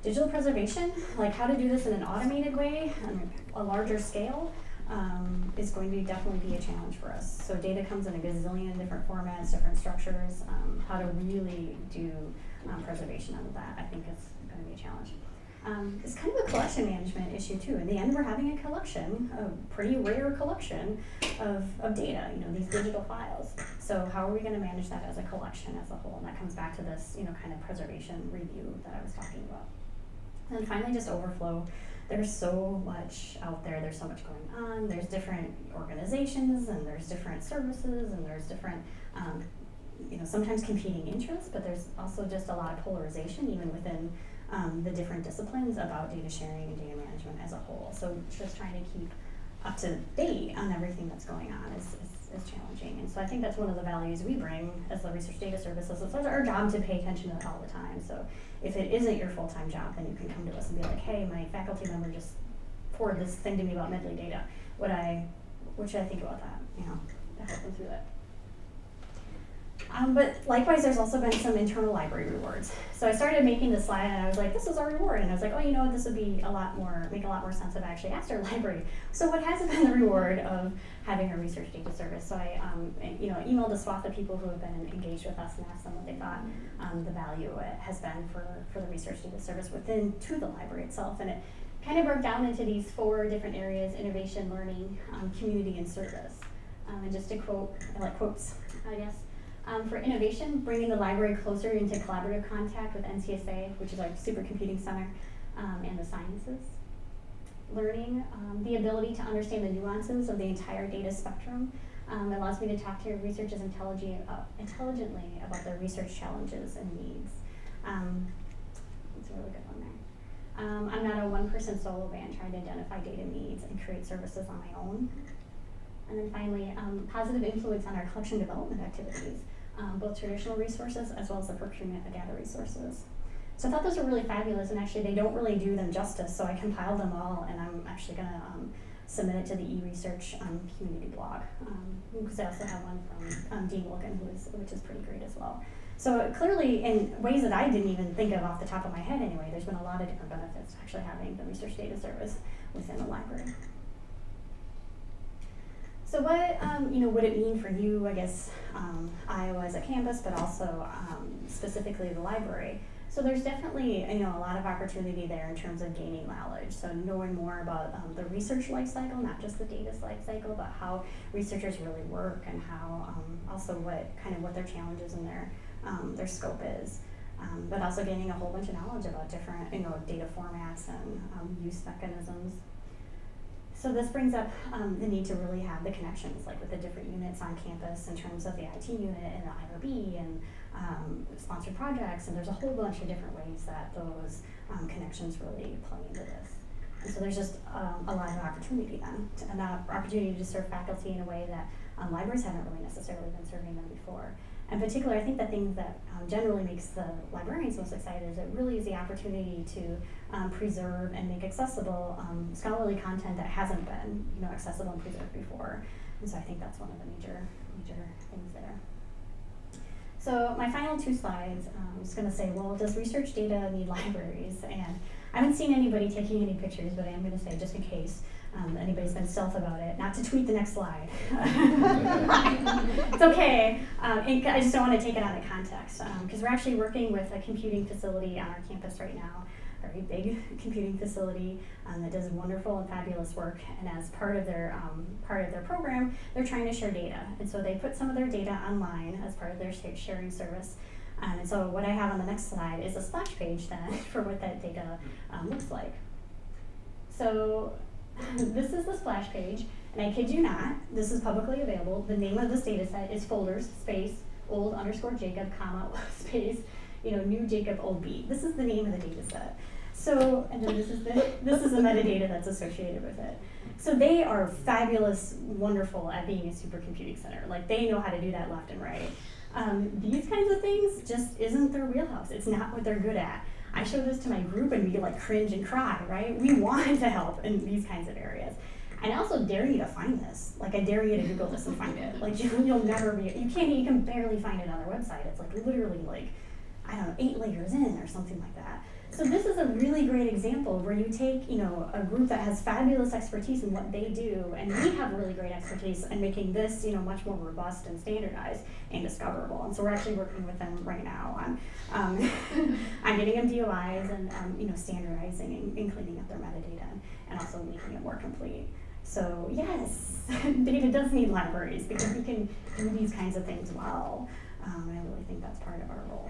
Digital preservation, like how to do this in an automated way, on a larger scale, um, is going to definitely be a challenge for us. So data comes in a gazillion different formats, different structures. Um, how to really do um, preservation of that, I think is going to be a challenge. Um, it's kind of a collection management issue too. In the end, we're having a collection, a pretty rare collection of, of data, you know, these digital files. So how are we going to manage that as a collection as a whole? And that comes back to this, you know, kind of preservation review that I was talking about. And finally, just overflow. There's so much out there. There's so much going on. There's different organizations, and there's different services, and there's different, um, you know, sometimes competing interests. But there's also just a lot of polarization, even within um, the different disciplines about data sharing and data management as a whole. So just trying to keep up to date on everything that's going on is, is, is challenging. And so I think that's one of the values we bring as the research data services. It's our job to pay attention to it all the time. So if it isn't your full-time job, then you can come to us and be like, hey, my faculty member just forwarded this thing to me about Mendeley data. What I, what should I think about that? You know, to help them through that. Um, but likewise, there's also been some internal library rewards. So I started making this slide, and I was like, "This is our reward," and I was like, "Oh, you know? This would be a lot more, make a lot more sense if I actually asked our library." So what has been the reward of having a research data service? So I, um, you know, emailed a swath of people who have been engaged with us and asked them what they thought um, the value has been for for the research data service within to the library itself, and it kind of broke down into these four different areas: innovation, learning, um, community, and service. Um, and just to quote, I like quotes, I guess. Um, for innovation, bringing the library closer into collaborative contact with NCSA, which is our supercomputing center, um, and the sciences. Learning, um, the ability to understand the nuances of the entire data spectrum um, allows me to talk to researchers uh, intelligently about their research challenges and needs. Um, it's a really good one there. Um, I'm not a one-person solo band trying to identify data needs and create services on my own. And then finally, um, positive influence on our collection development activities, um, both traditional resources as well as the procurement of data resources. So I thought those were really fabulous, and actually they don't really do them justice. So I compiled them all, and I'm actually going to um, submit it to the e-research um, community blog because I also have one from um, Dean Wilkin, who is, which is pretty great as well. So clearly, in ways that I didn't even think of off the top of my head anyway, there's been a lot of different benefits to actually having the research data service within the library. So what um, you know would it mean for you, I guess, um, Iowa as a campus, but also um, specifically the library? So there's definitely you know a lot of opportunity there in terms of gaining knowledge. So knowing more about um, the research life cycle, not just the data's life cycle, but how researchers really work and how um, also what kind of what their challenges and their um, their scope is. Um, but also gaining a whole bunch of knowledge about different you know data formats and um, use mechanisms. So this brings up um, the need to really have the connections, like with the different units on campus in terms of the IT unit and the IRB and um, sponsored projects, and there's a whole bunch of different ways that those um, connections really play into this. And so there's just um, a lot of opportunity then, to, an op- opportunity to serve faculty in a way that um, libraries haven't really necessarily been serving them before. In particular, I think the thing that um, generally makes the librarians most excited is it really is the opportunity to um, preserve and make accessible um, scholarly content that hasn't been, you know, accessible and preserved before. And so I think that's one of the major, major things there. So my final two slides, um, I'm just going to say, well, does research data need libraries? And I haven't seen anybody taking any pictures, but I am going to say, just in case um, anybody's been stealth about it, not to tweet the next slide. it's okay. Um, I just don't want to take it out of context because we're actually working with a computing facility on our campus right now a very big computing facility um, that does wonderful and fabulous work. And as part of their um, part of their program, they're trying to share data, and so they put some of their data online as part of their sharing service. Um, and so what I have on the next slide is a splash page then for what that data um, looks like. So this is the splash page, and I kid you not, this is publicly available. The name of this data set is folders space old underscore Jacob comma space you know, new Jacob old B. This is the name of the data set. So, and then this is the this is the metadata that's associated with it. So they are fabulous, wonderful at being a supercomputing center. Like they know how to do that left and right. Um, these kinds of things just isn't their wheelhouse. It's not what they're good at. I show this to my group and we like cringe and cry, right? We want to help in these kinds of areas. And I also dare you to find this. Like I dare you to Google this and find it. Like you, you'll never be. You can't. You can barely find it on their website. It's like literally like I don't know, eight layers in or something like that. So this is a really great example where you take, you know, a group that has fabulous expertise in what they do, and we have really great expertise in making this, you know, much more robust and standardized and discoverable. And so we're actually working with them right now on, um, on getting them DOIs and, um, you know, standardizing and, and cleaning up their metadata and, also making it more complete. So yes, data does need libraries because we can do these kinds of things well. Um, and I really think that's part of our role.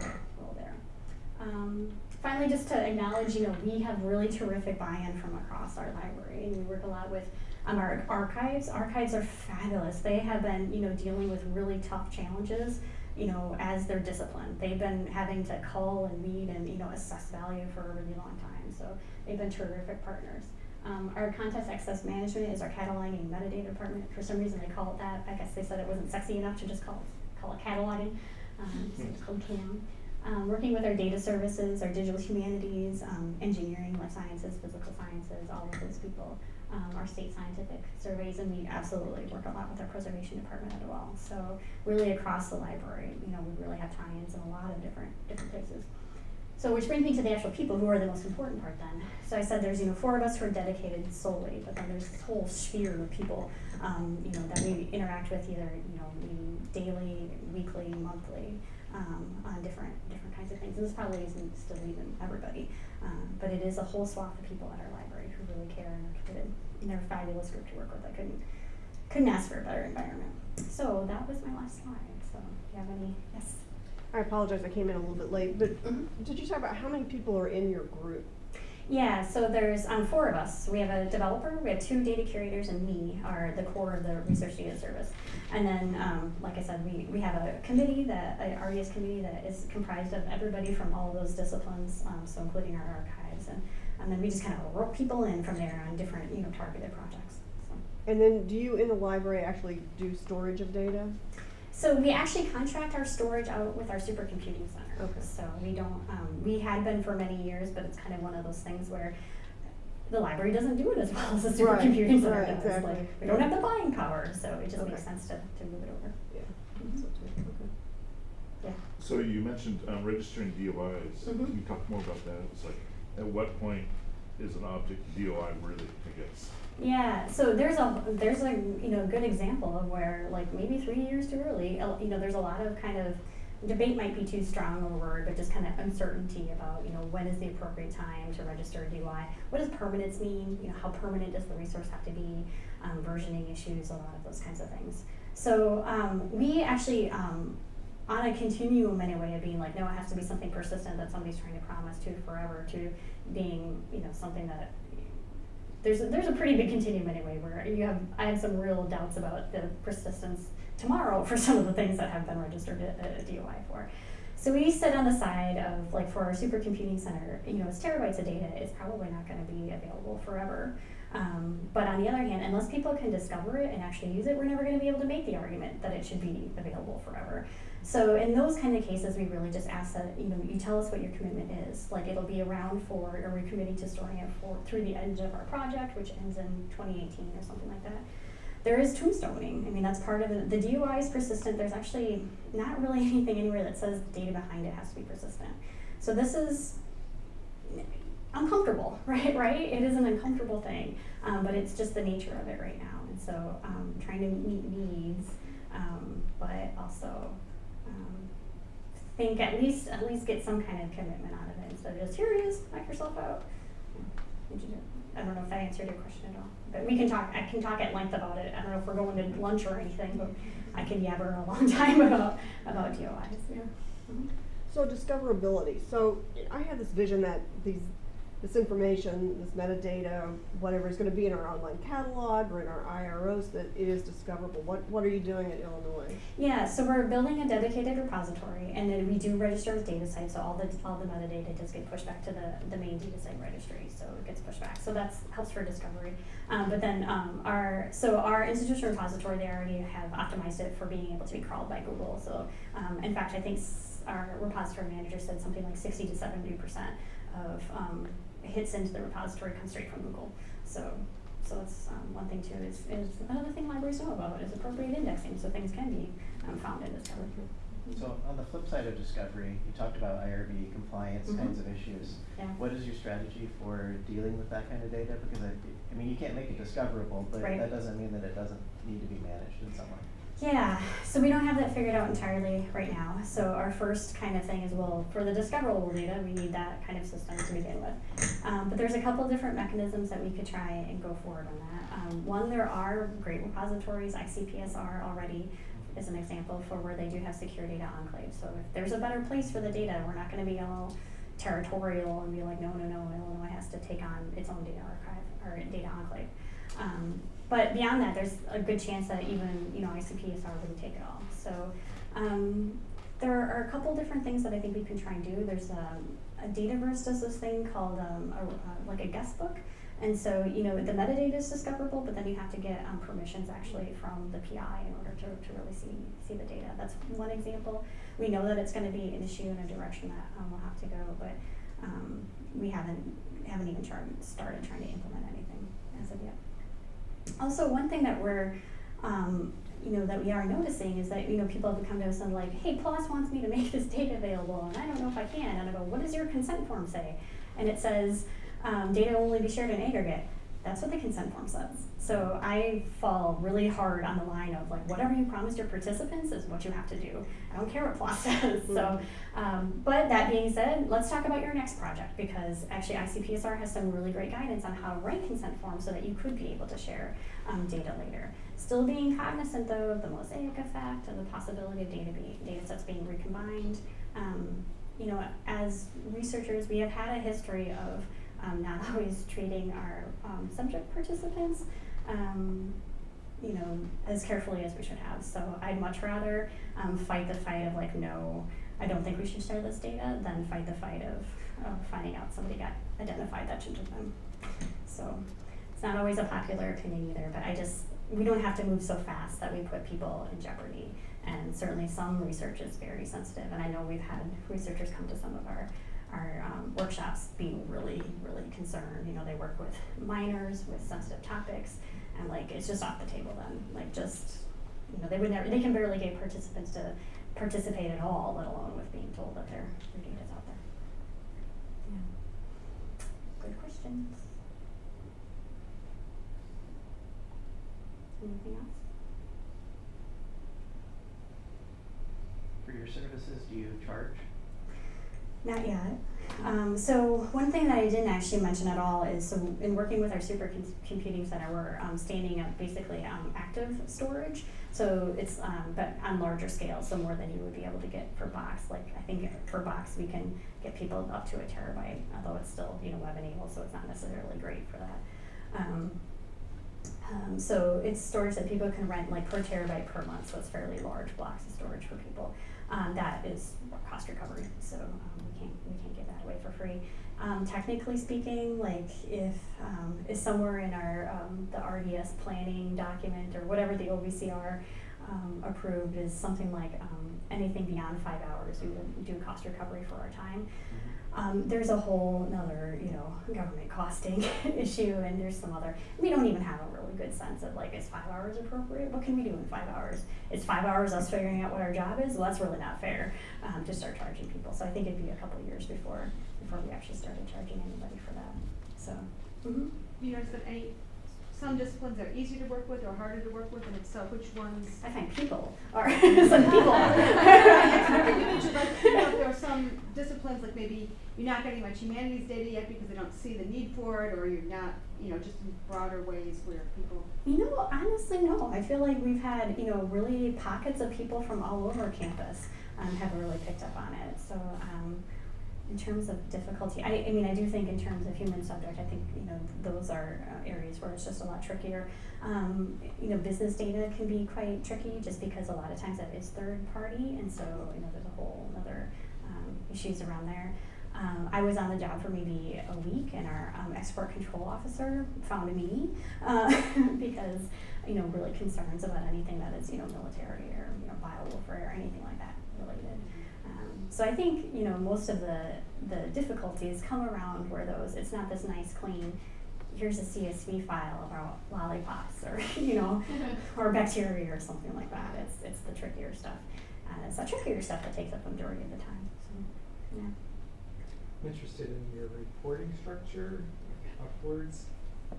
Um, finally, just to acknowledge, you know, we have really terrific buy-in from across our library, and we work a lot with um, our archives. Archives are fabulous. They have been, you know, dealing with really tough challenges, you know, as their discipline. They've been having to cull and read and, you know, assess value for a really long time. So they've been terrific partners. Um, our context access management is our cataloging and metadata department. For some reason, they call it that. I guess they said it wasn't sexy enough to just call it, call it cataloging. Um, so it's called CAM um, working with our data services, our digital humanities, um, engineering, life sciences, physical sciences, all of those people, um, our state scientific surveys, and we absolutely work a lot with our preservation department as well. So really across the library, you know, we really have tie-ins in a lot of different different places. So which brings me to the actual people who are the most important part then. So I said there's you know four of us who are dedicated solely, but then there's this whole sphere of people um, you know that we interact with either you know daily, weekly, monthly um, on different different kinds of things. And this probably isn't still even everybody, um, but it is a whole swath of people at our library who really care and are committed. And they're a fabulous group to work with. I couldn't couldn't ask for a better environment. So that was my last slide. So do you have any? Yes. I apologize, I came in a little bit late, but Mhm. did you talk about how many people are in your group? Yeah, so there's um, four of us. We have a developer, we have two data curators, and me are the core of the research data service. And then, um, like I said, we, we have a committee, that a RDS committee that is comprised of everybody from all those disciplines, um, so including our archives. And, and then we just kind of rope people in from there on different, you know, targeted projects. So. And then do you in the library actually do storage of data? So we actually contract our storage out with our supercomputing center. Okay. So we don't, um, we had been for many years, but it's kind of one of those things where the library doesn't do it as well as the Right, supercomputing center right, does. exactly. Like, we don't have the buying power, so it just Okay. makes sense to, to move it over. Yeah. Mhm. So okay. Yeah. So you mentioned um, registering DOIs. Mhm. Can you talk more about that? It's like, at what point is an object DOI worthy, I guess? Yeah, so there's a there's a you know good example of where like maybe three years too early. uh, You know, there's a lot of kind of debate might be too strong a word, but just kind of uncertainty about you know when is the appropriate time to register a DOI. What does permanence mean? You know, how permanent does the resource have to be? Um, versioning issues, a lot of those kinds of things. So um, we actually. Um, on a continuum anyway of being like, no, it has to be something persistent that somebody's trying to promise to forever, to being, you know, something that there's a, there's a pretty big continuum anyway where you have I have some real doubts about the persistence tomorrow for some of the things that have been registered a, a DOI for. So we sit on the side of like for our supercomputing center, you know, it's terabytes of data. It's probably not going to be available forever. Um, but on the other hand, unless people can discover it and actually use it, we're never going to be able to make the argument that it should be available forever. So in those kind of cases, we really just ask that you know you tell us what your commitment is. Like it'll be around for, or we're committing to storing it for through the end of our project, which ends in 2018 or something like that. There is tombstoning. I mean, that's part of it. The DOI is persistent. There's actually not really anything anywhere that says the data behind it has to be persistent. So this is uncomfortable, right? Right? It is an uncomfortable thing, um, but it's just the nature of it right now. And so, um, trying to meet needs, um, but also um, think at least at least get some kind of commitment out of it instead of just here it is, knock yourself out. I don't know if that answered your question at all, we can talk. I can talk at length about it. I don't know if we're going to lunch or anything, but I can yabber a long time about about DOIs. Yeah. Mhm. So discoverability, so I have this vision that these, this information, this metadata, whatever is gonna be in our online catalog or in our IROs, that it is discoverable. What, what are you doing at Illinois? Yeah, so we're building a dedicated repository, and then we do register with DataCite, so all the all the metadata does get pushed back to the the main DataCite registry, so it gets pushed back. So that helps for discovery. Um, but then um, our so our institutional repository, they already have optimized it for being able to be crawled by Google. So um, in fact, I think our repository manager said something like sixty to seventy percent of um, hits into the repository come straight from Google. So so that's um, one thing too. Is, is another thing libraries know about is appropriate indexing, so things can be um, found and discovered. So on the flip side of discovery, you talked about IRB compliance Mhm. kinds of issues. Yeah. What is your strategy for dealing with that kind of data? Because I, I mean, you can't make it discoverable, but Right. that doesn't mean that it doesn't need to be managed in some way. Yeah, so we don't have that figured out entirely right now. So our first kind of thing is, well, for the discoverable data, we need that kind of system to begin with. Um, but there's a couple different mechanisms that we could try and go forward on that. Um, one, there are great repositories, ICPSR already is an example for where they do have secure data enclave. So if there's a better place for the data, we're not gonna be all territorial and be like, no, no, no, Illinois has to take on its own data archive or data enclave. Um, but beyond that, there's a good chance that even you know ICPSR wouldn't take it all. So um, there are a couple different things that I think we can try and do. There's um, a Dataverse does this thing called um, a, uh, like a guest book, and so you know the metadata is discoverable, but then you have to get um, permissions actually from the PI in order to, to really see see the data. That's one example. We know that it's going to be an issue in a direction that um, we'll have to go, but um, we haven't haven't even started trying to implement anything as of yet. Also, one thing that we're, um, you know, that we are noticing is that, you know, people have come to us and like, hey, PLOS wants me to make this data available, and I don't know if I can. And I go, what does your consent form say? And it says, um, data will only be shared in aggregate. That's what the consent form says. So I fall really hard on the line of like, whatever you promised your participants is what you have to do. I don't care what PLOS says. So, um, but that being said, let's talk about your next project because actually ICPSR has some really great guidance on how to write consent forms so that you could be able to share um, data later. Still being cognizant though of the mosaic effect and the possibility of data, be, data sets being recombined. Um, you know, as researchers, we have had a history of um, not always treating our um, subject participants, um, you know, as carefully as we should have. So I'd much rather um, fight the fight of like, no, I don't think we should share this data, than fight the fight of, finding out somebody got identified that shouldn't have been. So it's not always a popular opinion either, but I just, we don't have to move so fast that we put people in jeopardy. And certainly some research is very sensitive, and I know we've had researchers come to some of our, our um, workshops being really, really concerned. You know, they work with minors with sensitive topics, and like, it's just off the table then. Like, just, you know, they would never, they can barely get participants to participate at all, let alone with being told that their, their data's out there. Yeah. Good questions. Anything else? For your services, do you charge? Not yet. Um, so one thing that I didn't actually mention at all is so in working with our supercomputing center, we're um, standing up basically um, active storage. So it's um, but on larger scale, so more than you would be able to get per box. Like I think per box we can get people up to a terabyte, although it's still you know web enabled, so it's not necessarily great for that. Um, um, so it's storage that people can rent like per terabyte per month, so it's fairly large blocks of storage for people. Um, that is cost recovery, so um, we can't we can't give that away for free. Um, technically speaking, like if um, is somewhere in our um, the RDS planning document or whatever the OVCR um, approved is something like anything beyond five hours, we would do cost recovery for our time. Um, there's a whole another, you know, government costing issue, and there's some other. We don't even have a really good sense of like, is five hours appropriate? What can we do in five hours? Is five hours us figuring out what our job is? Well, that's really not fair um, to start charging people. So I think it'd be a couple of years before before we actually started charging anybody for that. So. Mm-hmm. You notice that any, some disciplines are easier to work with or harder to work with, and if so, which ones? I find people are some people. You like, you know, there are some disciplines, like maybe you're not getting much humanities data yet because they don't see the need for it, or you're not, you know, just in broader ways where people. You know, honestly, no. I feel like we've had, you know, really pockets of people from all over campus um, have really picked up on it. So, um, terms of difficulty, I, I mean, I do think in terms of human subject, I think, you know, those are uh, areas where it's just a lot trickier. Um, you know, business data can be quite tricky just because a lot of times that is third party, and so, you know, there's a whole other um, issues around there. Um, I was on the job for maybe a week, and our um, export control officer found me uh, because you know really concerns about anything that is you know military or you know biowarfare or anything like that so I think you know most of the the difficulties come around where those it's not this nice clean. Here's a CSV file about lollipops or you know or bacteria or something like that. It's it's the trickier stuff. Uh, it's the trickier stuff that takes up the majority of the time. So yeah. I'm interested in your reporting structure upwards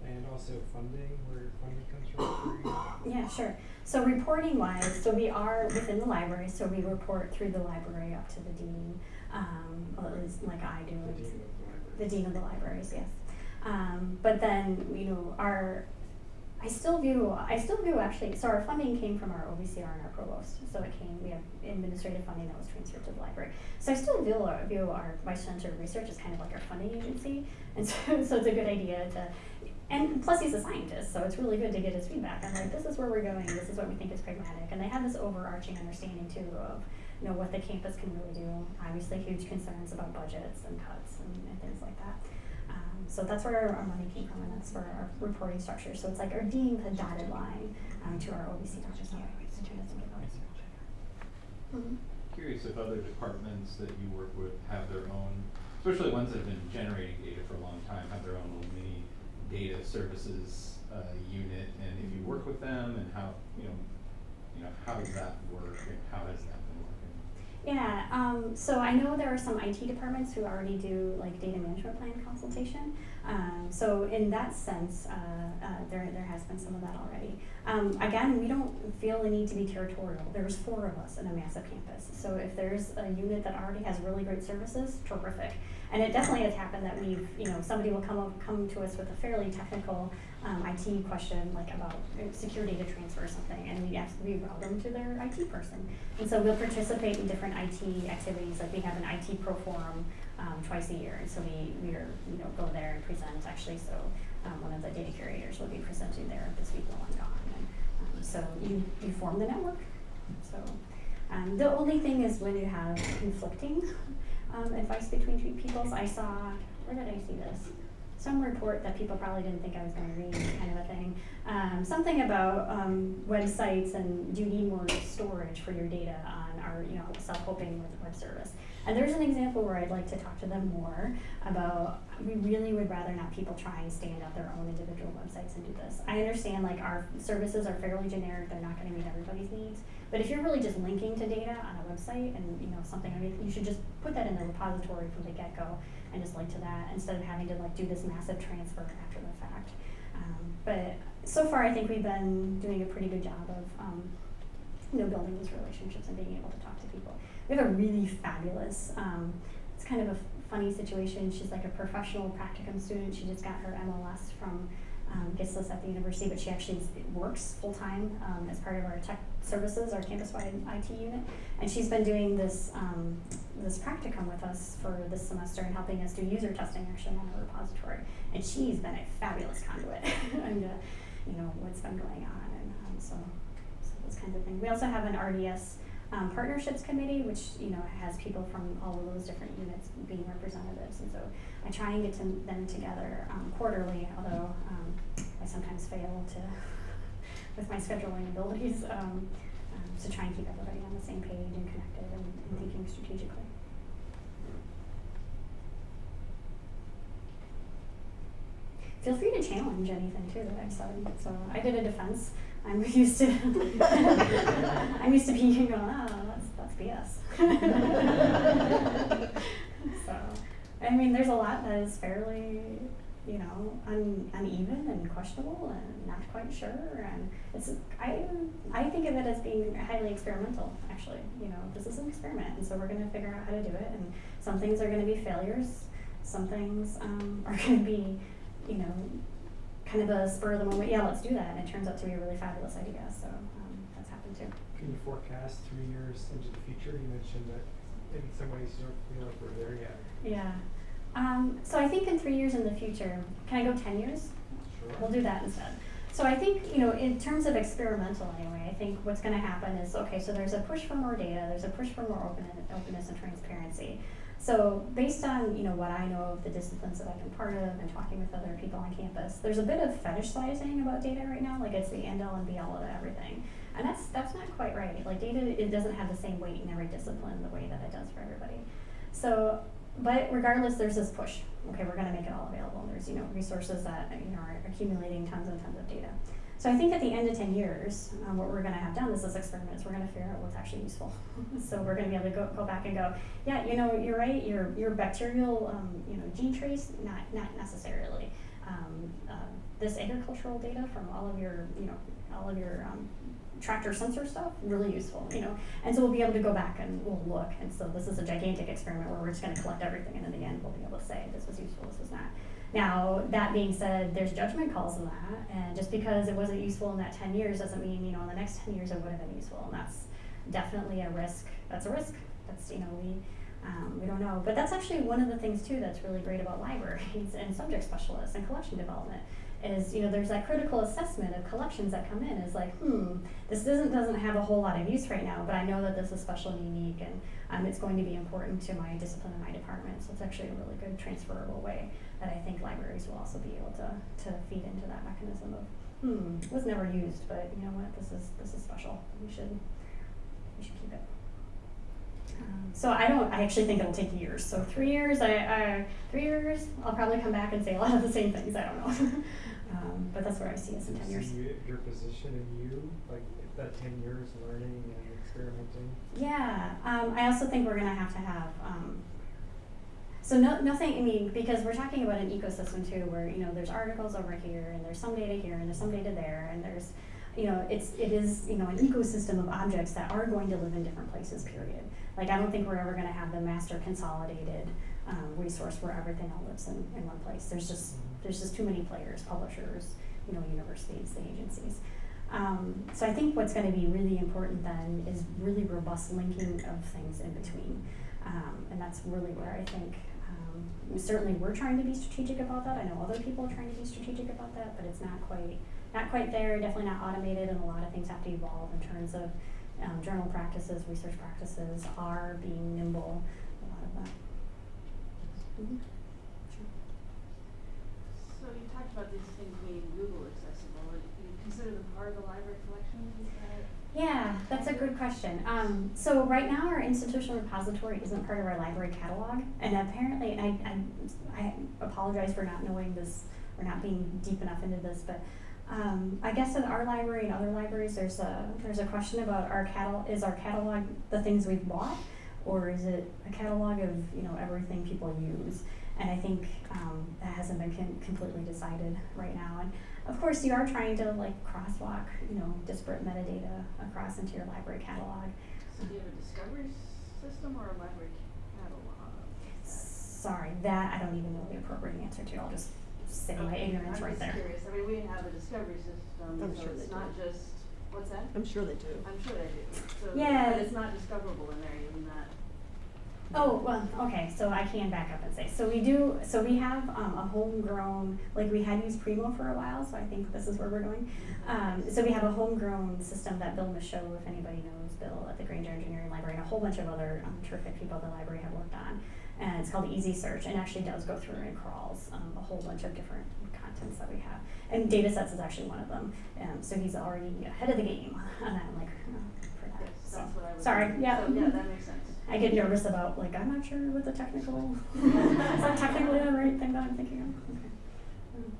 and also funding, where funding comes from. Yeah, sure. So reporting wise, so we are within the library, so we report through the library up to the dean, um, well, at least like I do. The dean of the library. The dean of the libraries, yes. Um, but then, you know, our, I still view, I still view actually, so our funding came from our OVCR and our provost. So it came, we have administrative funding that was transferred to the library. So I still view our, view our vice center of research as kind of like our funding agency. And so, so it's a good idea to, and plus he's a scientist, so it's really good to get his feedback. I'm like, this is where we're going, this is what we think is pragmatic. And they have this overarching understanding too of, you know, what the campus can really do. Obviously huge concerns about budgets and cuts and, and things like that. Um, so that's where our, our money came from, and that's for our reporting structure. So it's like our dean, the dotted line um, to our OBC. Just not, I'm trying to think about it. Mhm. Curious if other departments that you work with have their own, especially ones that have been generating data for a long time, have their own little mini data services uh, unit, and if you work with them, and how you know, you know, how does that work, and how has that been working? Yeah, um, so I know there are some IT departments who already do like data management plan consultation. Um, so in that sense, uh, uh, there there has been some of that already. Um, again, we don't feel the need to be territorial. There's four of us in a massive campus, so if there's a unit that already has really great services, terrific. And it definitely has happened that we've, you know, somebody will come up, come to us with a fairly technical um, IT question, like about secure data transfer or something, and we we route them to their IT person. And so we'll participate in different IT activities, like we have an IT pro forum um, twice a year, and so we, we are, you know, go there and present, actually, so um, one of the data curators will be presenting there this week while I'm gone. And, um, so you, you form the network. So um, the only thing is when you have conflicting um, advice between two peoples. I saw, where did I see this? Some report that people probably didn't think I was going to read, kind of a thing. Um, something about websites and do you need more storage for your data on our, you know, self-hosting web service. And there's an example where I'd like to talk to them more about. We really would rather not people try and stand up their own individual websites and do this. I understand like our services are fairly generic; they're not going to meet everybody's needs. But if you're really just linking to data on a website and, you know, something, you should just put that in the repository from the get-go and just link to that instead of having to like do this massive transfer after the fact. Um, but so far, I think we've been doing a pretty good job of, um, you know, building these relationships and being able to talk to people. We have a really fabulous, um, it's kind of a funny situation. She's like a professional practicum student. She just got her MLS from um, GSLIS at the university, but she actually works full time um, as part of our tech services, our campus wide IT unit. And she's been doing this um, this practicum with us for this semester and helping us do user testing actually on our repository. And she's been a fabulous conduit and uh, you know what's been going on and um, so, so those kinds of things. We also have an RDS um, partnerships committee, which you know has people from all of those different units being representatives, and so I try and get to them together um, quarterly. Although um, I sometimes fail to with my scheduling abilities um, um, to try and keep everybody on the same page and connected and, and thinking strategically. Feel free to challenge anything too that I've said. So I did a defense. I'm used to I'm used to being going, oh, that's that's BS. so I mean, there's a lot that is fairly, you know, un, uneven and questionable and not quite sure. And it's I I think of it as being highly experimental. Actually, you know, this is an experiment, and so we're going to figure out how to do it. And some things are going to be failures. Some things um, are going to be, you know, kind of a spur of the moment. Yeah, let's do that. And it turns out to be a really fabulous idea. So um, that's happened too. Can you forecast three years into the future? You mentioned that in some ways you don't feel like we're there yet. Yeah. Um, so I think in three years in the future, can I go 10 years? Sure. We'll do that instead. So I think, you know, in terms of experimental anyway, I think what's going to happen is, okay, so there's a push for more data, there's a push for more open openness and transparency. So based on, you know, what I know of the disciplines that I've been part of and talking with other people on campus, there's a bit of fetishizing about data right now, like it's the end all and be all of everything. And that's that's not quite right. Like data it doesn't have the same weight in every discipline the way that it does for everybody. So but regardless, there's this push. Okay, we're going to make it all available. And there's you know resources that you know are accumulating tons and tons of data. So I think at the end of 10 years, um, what we're going to have done is this experiment is we're going to figure out what's actually useful. so we're going to be able to go, go back and go, yeah, you know, you're right. Your your bacterial um, you know gene trace not not necessarily. Um, uh, this agricultural data from all of your you know all of your um, tractor sensor stuff really useful you know and so we'll be able to go back and we'll look and so this is a gigantic experiment where we're just going to collect everything and in the end we'll be able to say this was useful this was not now that being said there's judgment calls in that and just because it wasn't useful in that 10 years doesn't mean you know in the next 10 years it would have been useful and that's definitely a risk that's a risk that's you know we um, we don't know. But that's actually one of the things too that's really great about libraries and subject specialists and collection development is you know there's that critical assessment of collections that come in is like hmm this doesn't doesn't have a whole lot of use right now but I know that this is special and unique and um, it's going to be important to my discipline and my department so it's actually a really good transferable way that I think libraries will also be able to to feed into that mechanism of hmm was never used but you know what this is this is special we should we should keep it. Um, so I don't. I actually think it'll take years. So three years. I, I three years. I'll probably come back and say a lot of the same things. I don't know. um, but that's where I see us in ten you years. see your position in you, like that ten years learning and experimenting? Yeah. Um, I also think we're gonna have to have. So no, nothing. I mean, because we're talking about an ecosystem too, where you know there's articles over here, and there's some data here, and there's some data there, and there's, you know, it's it is you know an ecosystem of objects that are going to live in different places. Period. Like I don't think we're ever going to have the master consolidated um, resource where everything all lives in, in one place. There's just there's just too many players, publishers, you know, universities, the agencies. Um, so I think what's going to be really important then is really robust linking of things in between, um, and that's really where I think certainly we're trying to be strategic about that. I know other people are trying to be strategic about that, but it's not quite not quite there. Definitely not automated, and a lot of things have to evolve in terms of um, journal practices, research practices are being nimble. A lot of that. Mhm. Sure. So you talked about these things being Google accessible. Do you consider them part of the library collection? Yeah, that's a good question. Um, so right now our institutional repository isn't part of our library catalog, and apparently, I, I, I apologize for not knowing this or not being deep enough into this, but Um, I guess in our library and other libraries, there's a, there's a question about our catalog, is our catalog the things we've bought? Or is it a catalog of, you know, everything people use? And I think, um, that hasn't been completely decided right now. And of course, you are trying to like crosswalk, you know, disparate metadata across into your library catalog. So do you have a discovery system or a library catalog? Sorry, that I don't even know the appropriate answer to. I'll just say my Okay, ignorance right there. I'm just curious, I mean, we have a discovery system, I'm so sure it's not do. just, what's that? I'm sure they do. I'm sure they do, so, Yeah. but it's not discoverable in there, even that. Oh, well, okay, so I can back up and say, so we do, so we have, um, a homegrown, like we had used Primo for a while, so I think this is where we're going. Um, so we have a homegrown system that Bill Mischo, if anybody knows Bill at the Grainger Engineering Library, and a whole bunch of other um, terrific people at the library have worked on. And it's called Easy Search, and actually does go through and crawls, um, a whole bunch of different contents that we have. And data sets is actually one of them, um, so he's already ahead of the game on that, like, uh, for that, so. that's what I was. Sorry, thinking. yeah. So, yeah, that makes sense. I get nervous about like I'm not sure what the technical is that technically the right thing that I'm thinking of. Okay. Um,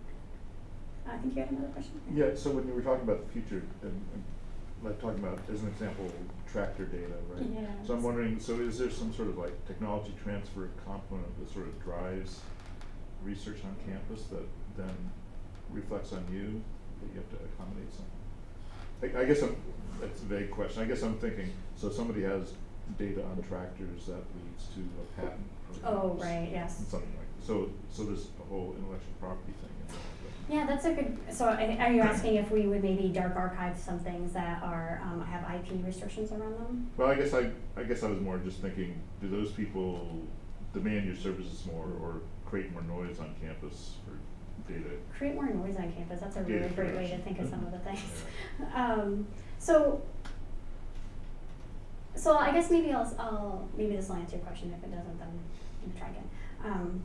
I think you had another question. Yeah, so when you were talking about the future, and, and like talking about, as an example, tractor data, right? Yeah. So I'm wondering, so is there some sort of like technology transfer component that sort of drives research on campus that then reflects on you, that you have to accommodate something? I, I guess I'm, that's a vague question, I guess I'm thinking, so somebody has data on tractors that leads to a patent. Oh, right, yes. Something like, so, so there's a whole intellectual property thing involved. Yeah, that's a good. So, are you asking if we would maybe dark archive some things that are um, have IP restrictions around them? Well, I guess I, I guess I was more just thinking, do those people demand your services more or create more noise on campus for data? Create more noise on campus. That's a Data really great way to think of some of the things. Yeah. Um, so, so I guess maybe I'll, I'll maybe this will answer your question. If it doesn't, then we'll try again. Um,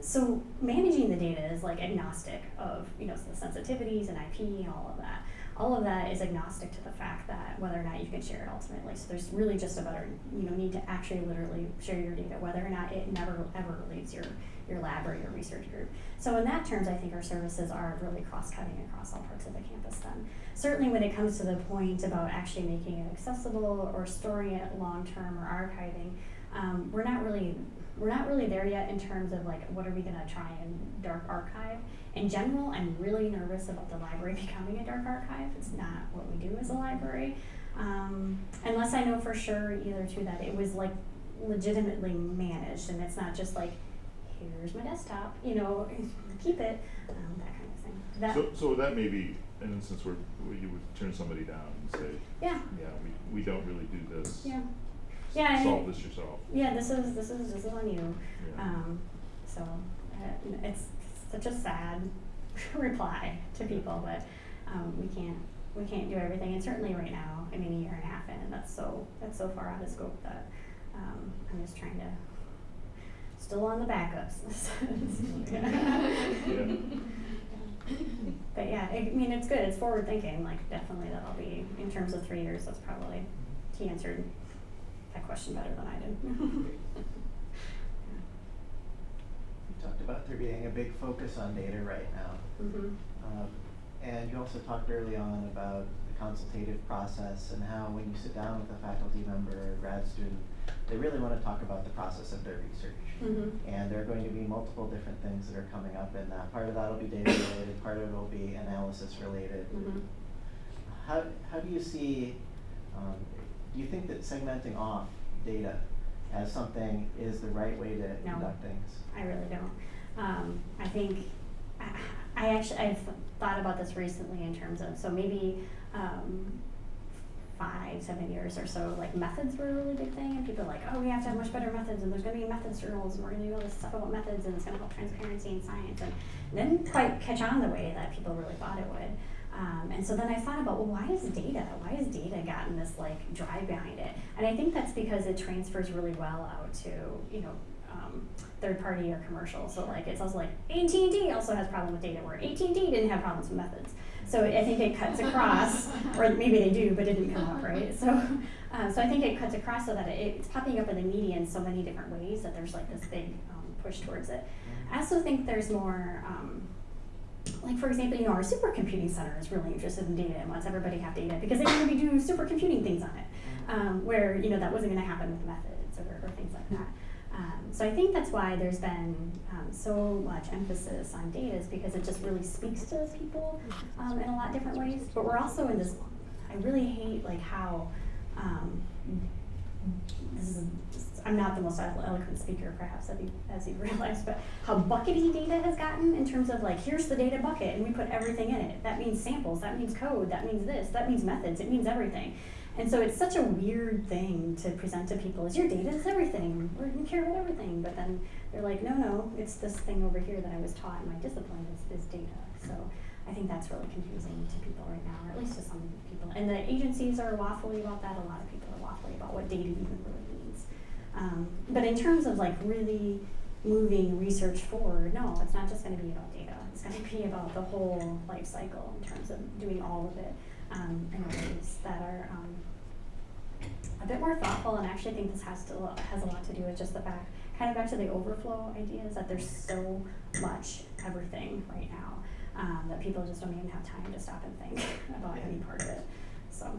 so managing the data is like agnostic of you know the sensitivities and IP and all of that. All of that is agnostic to the fact that whether or not you can share it ultimately. So there's really just about you know need to actually literally share your data, whether or not it never ever leaves your your lab or your research group. So in that terms, I think our services are really cross-cutting across all parts of the campus then. Certainly when it comes to the point about actually making it accessible or storing it long-term or archiving, um, we're not really we're not really there yet in terms of like what are we gonna try and dark archive. In general, I'm really nervous about the library becoming a dark archive. It's not what we do as a library. Um, unless I know for sure either too that it was like legitimately managed and it's not just like here's my desktop, you know, keep it, um, that kind of thing. That, So, so that may be an instance where, where you would turn somebody down and say, yeah, yeah, we, we don't really do this. yeah, yeah. Solve this yourself. Yeah, this is this is this is on you. Yeah. Um, so uh, it's such a sad reply to people, but um, we can't we can't do everything, and certainly right now, I mean, a year and a half in, and that's so that's so far out of scope that um, I'm just trying to still on the backups. Yeah. But yeah, I mean, it's good. It's forward thinking. Like, definitely, that'll be in terms of three years. That's probably he answered that question better than I did. Talked about there being a big focus on data right now. mhm. Um, and you also talked early on about the consultative process and how when you sit down with a faculty member or grad student, they really want to talk about the process of their research. Mhm. And there are going to be multiple different things that are coming up in that. Part of that will be data related, part of it will be analysis related. Mhm. How, how do you see, um, do you think that segmenting off data as something is the right way to No. conduct things? I really don't. Um, I think I, I actually I've thought about this recently in terms of so maybe um, five seven years or so like methods were a really big thing and people are like oh we have to have much better methods and there's going to be methods journals and we're going to do all this stuff about methods and it's going to help transparency in science and didn't quite catch on the way that people really thought it would. Um, and so then I thought about, well, why is data? Why has data gotten this like drive behind it? And I think that's because it transfers really well out to you know um, third party or commercial. So like it's also like AT&T also has problem with data where AT&T didn't have problems with methods. So I think it cuts across, or maybe they do, but it didn't come up right. So, um, so I think it cuts across so that it, it's popping up in the media in so many different ways that there's like this big um, push towards it. I also think there's more. Um, like for example, you know, our supercomputing center is really interested in data and wants everybody to have data because they want to be doing supercomputing things on it. Um, where you know that wasn't going to happen with methods or, or things like that. Um, so I think that's why there's been um, so much emphasis on data is because it just really speaks to those people um, in a lot different ways. But we're also in this. I really hate like how. Um, this is I'm not the most eloquent speaker, perhaps, as you, as you realize, but how buckety data has gotten in terms of like, here's the data bucket, and we put everything in it. That means samples, that means code, that means this, that means methods, it means everything. And so it's such a weird thing to present to people as your data is everything, you care about everything. But then they're like, no, no, it's this thing over here that I was taught in my discipline is, is data. So I think that's really confusing to people right now, or at least to some people. And the agencies are waffly about that. A lot of people are waffly about what data even really. Um, but in terms of like really moving research forward, no, it's not just going to be about data. It's going to be about the whole life cycle in terms of doing all of it um, in ways that are um, a bit more thoughtful. And I actually think this has to has a lot to do with just the fact, kind of back to the overflow idea, is that there's so much everything right now um, that people just don't even have time to stop and think about any part of it. So.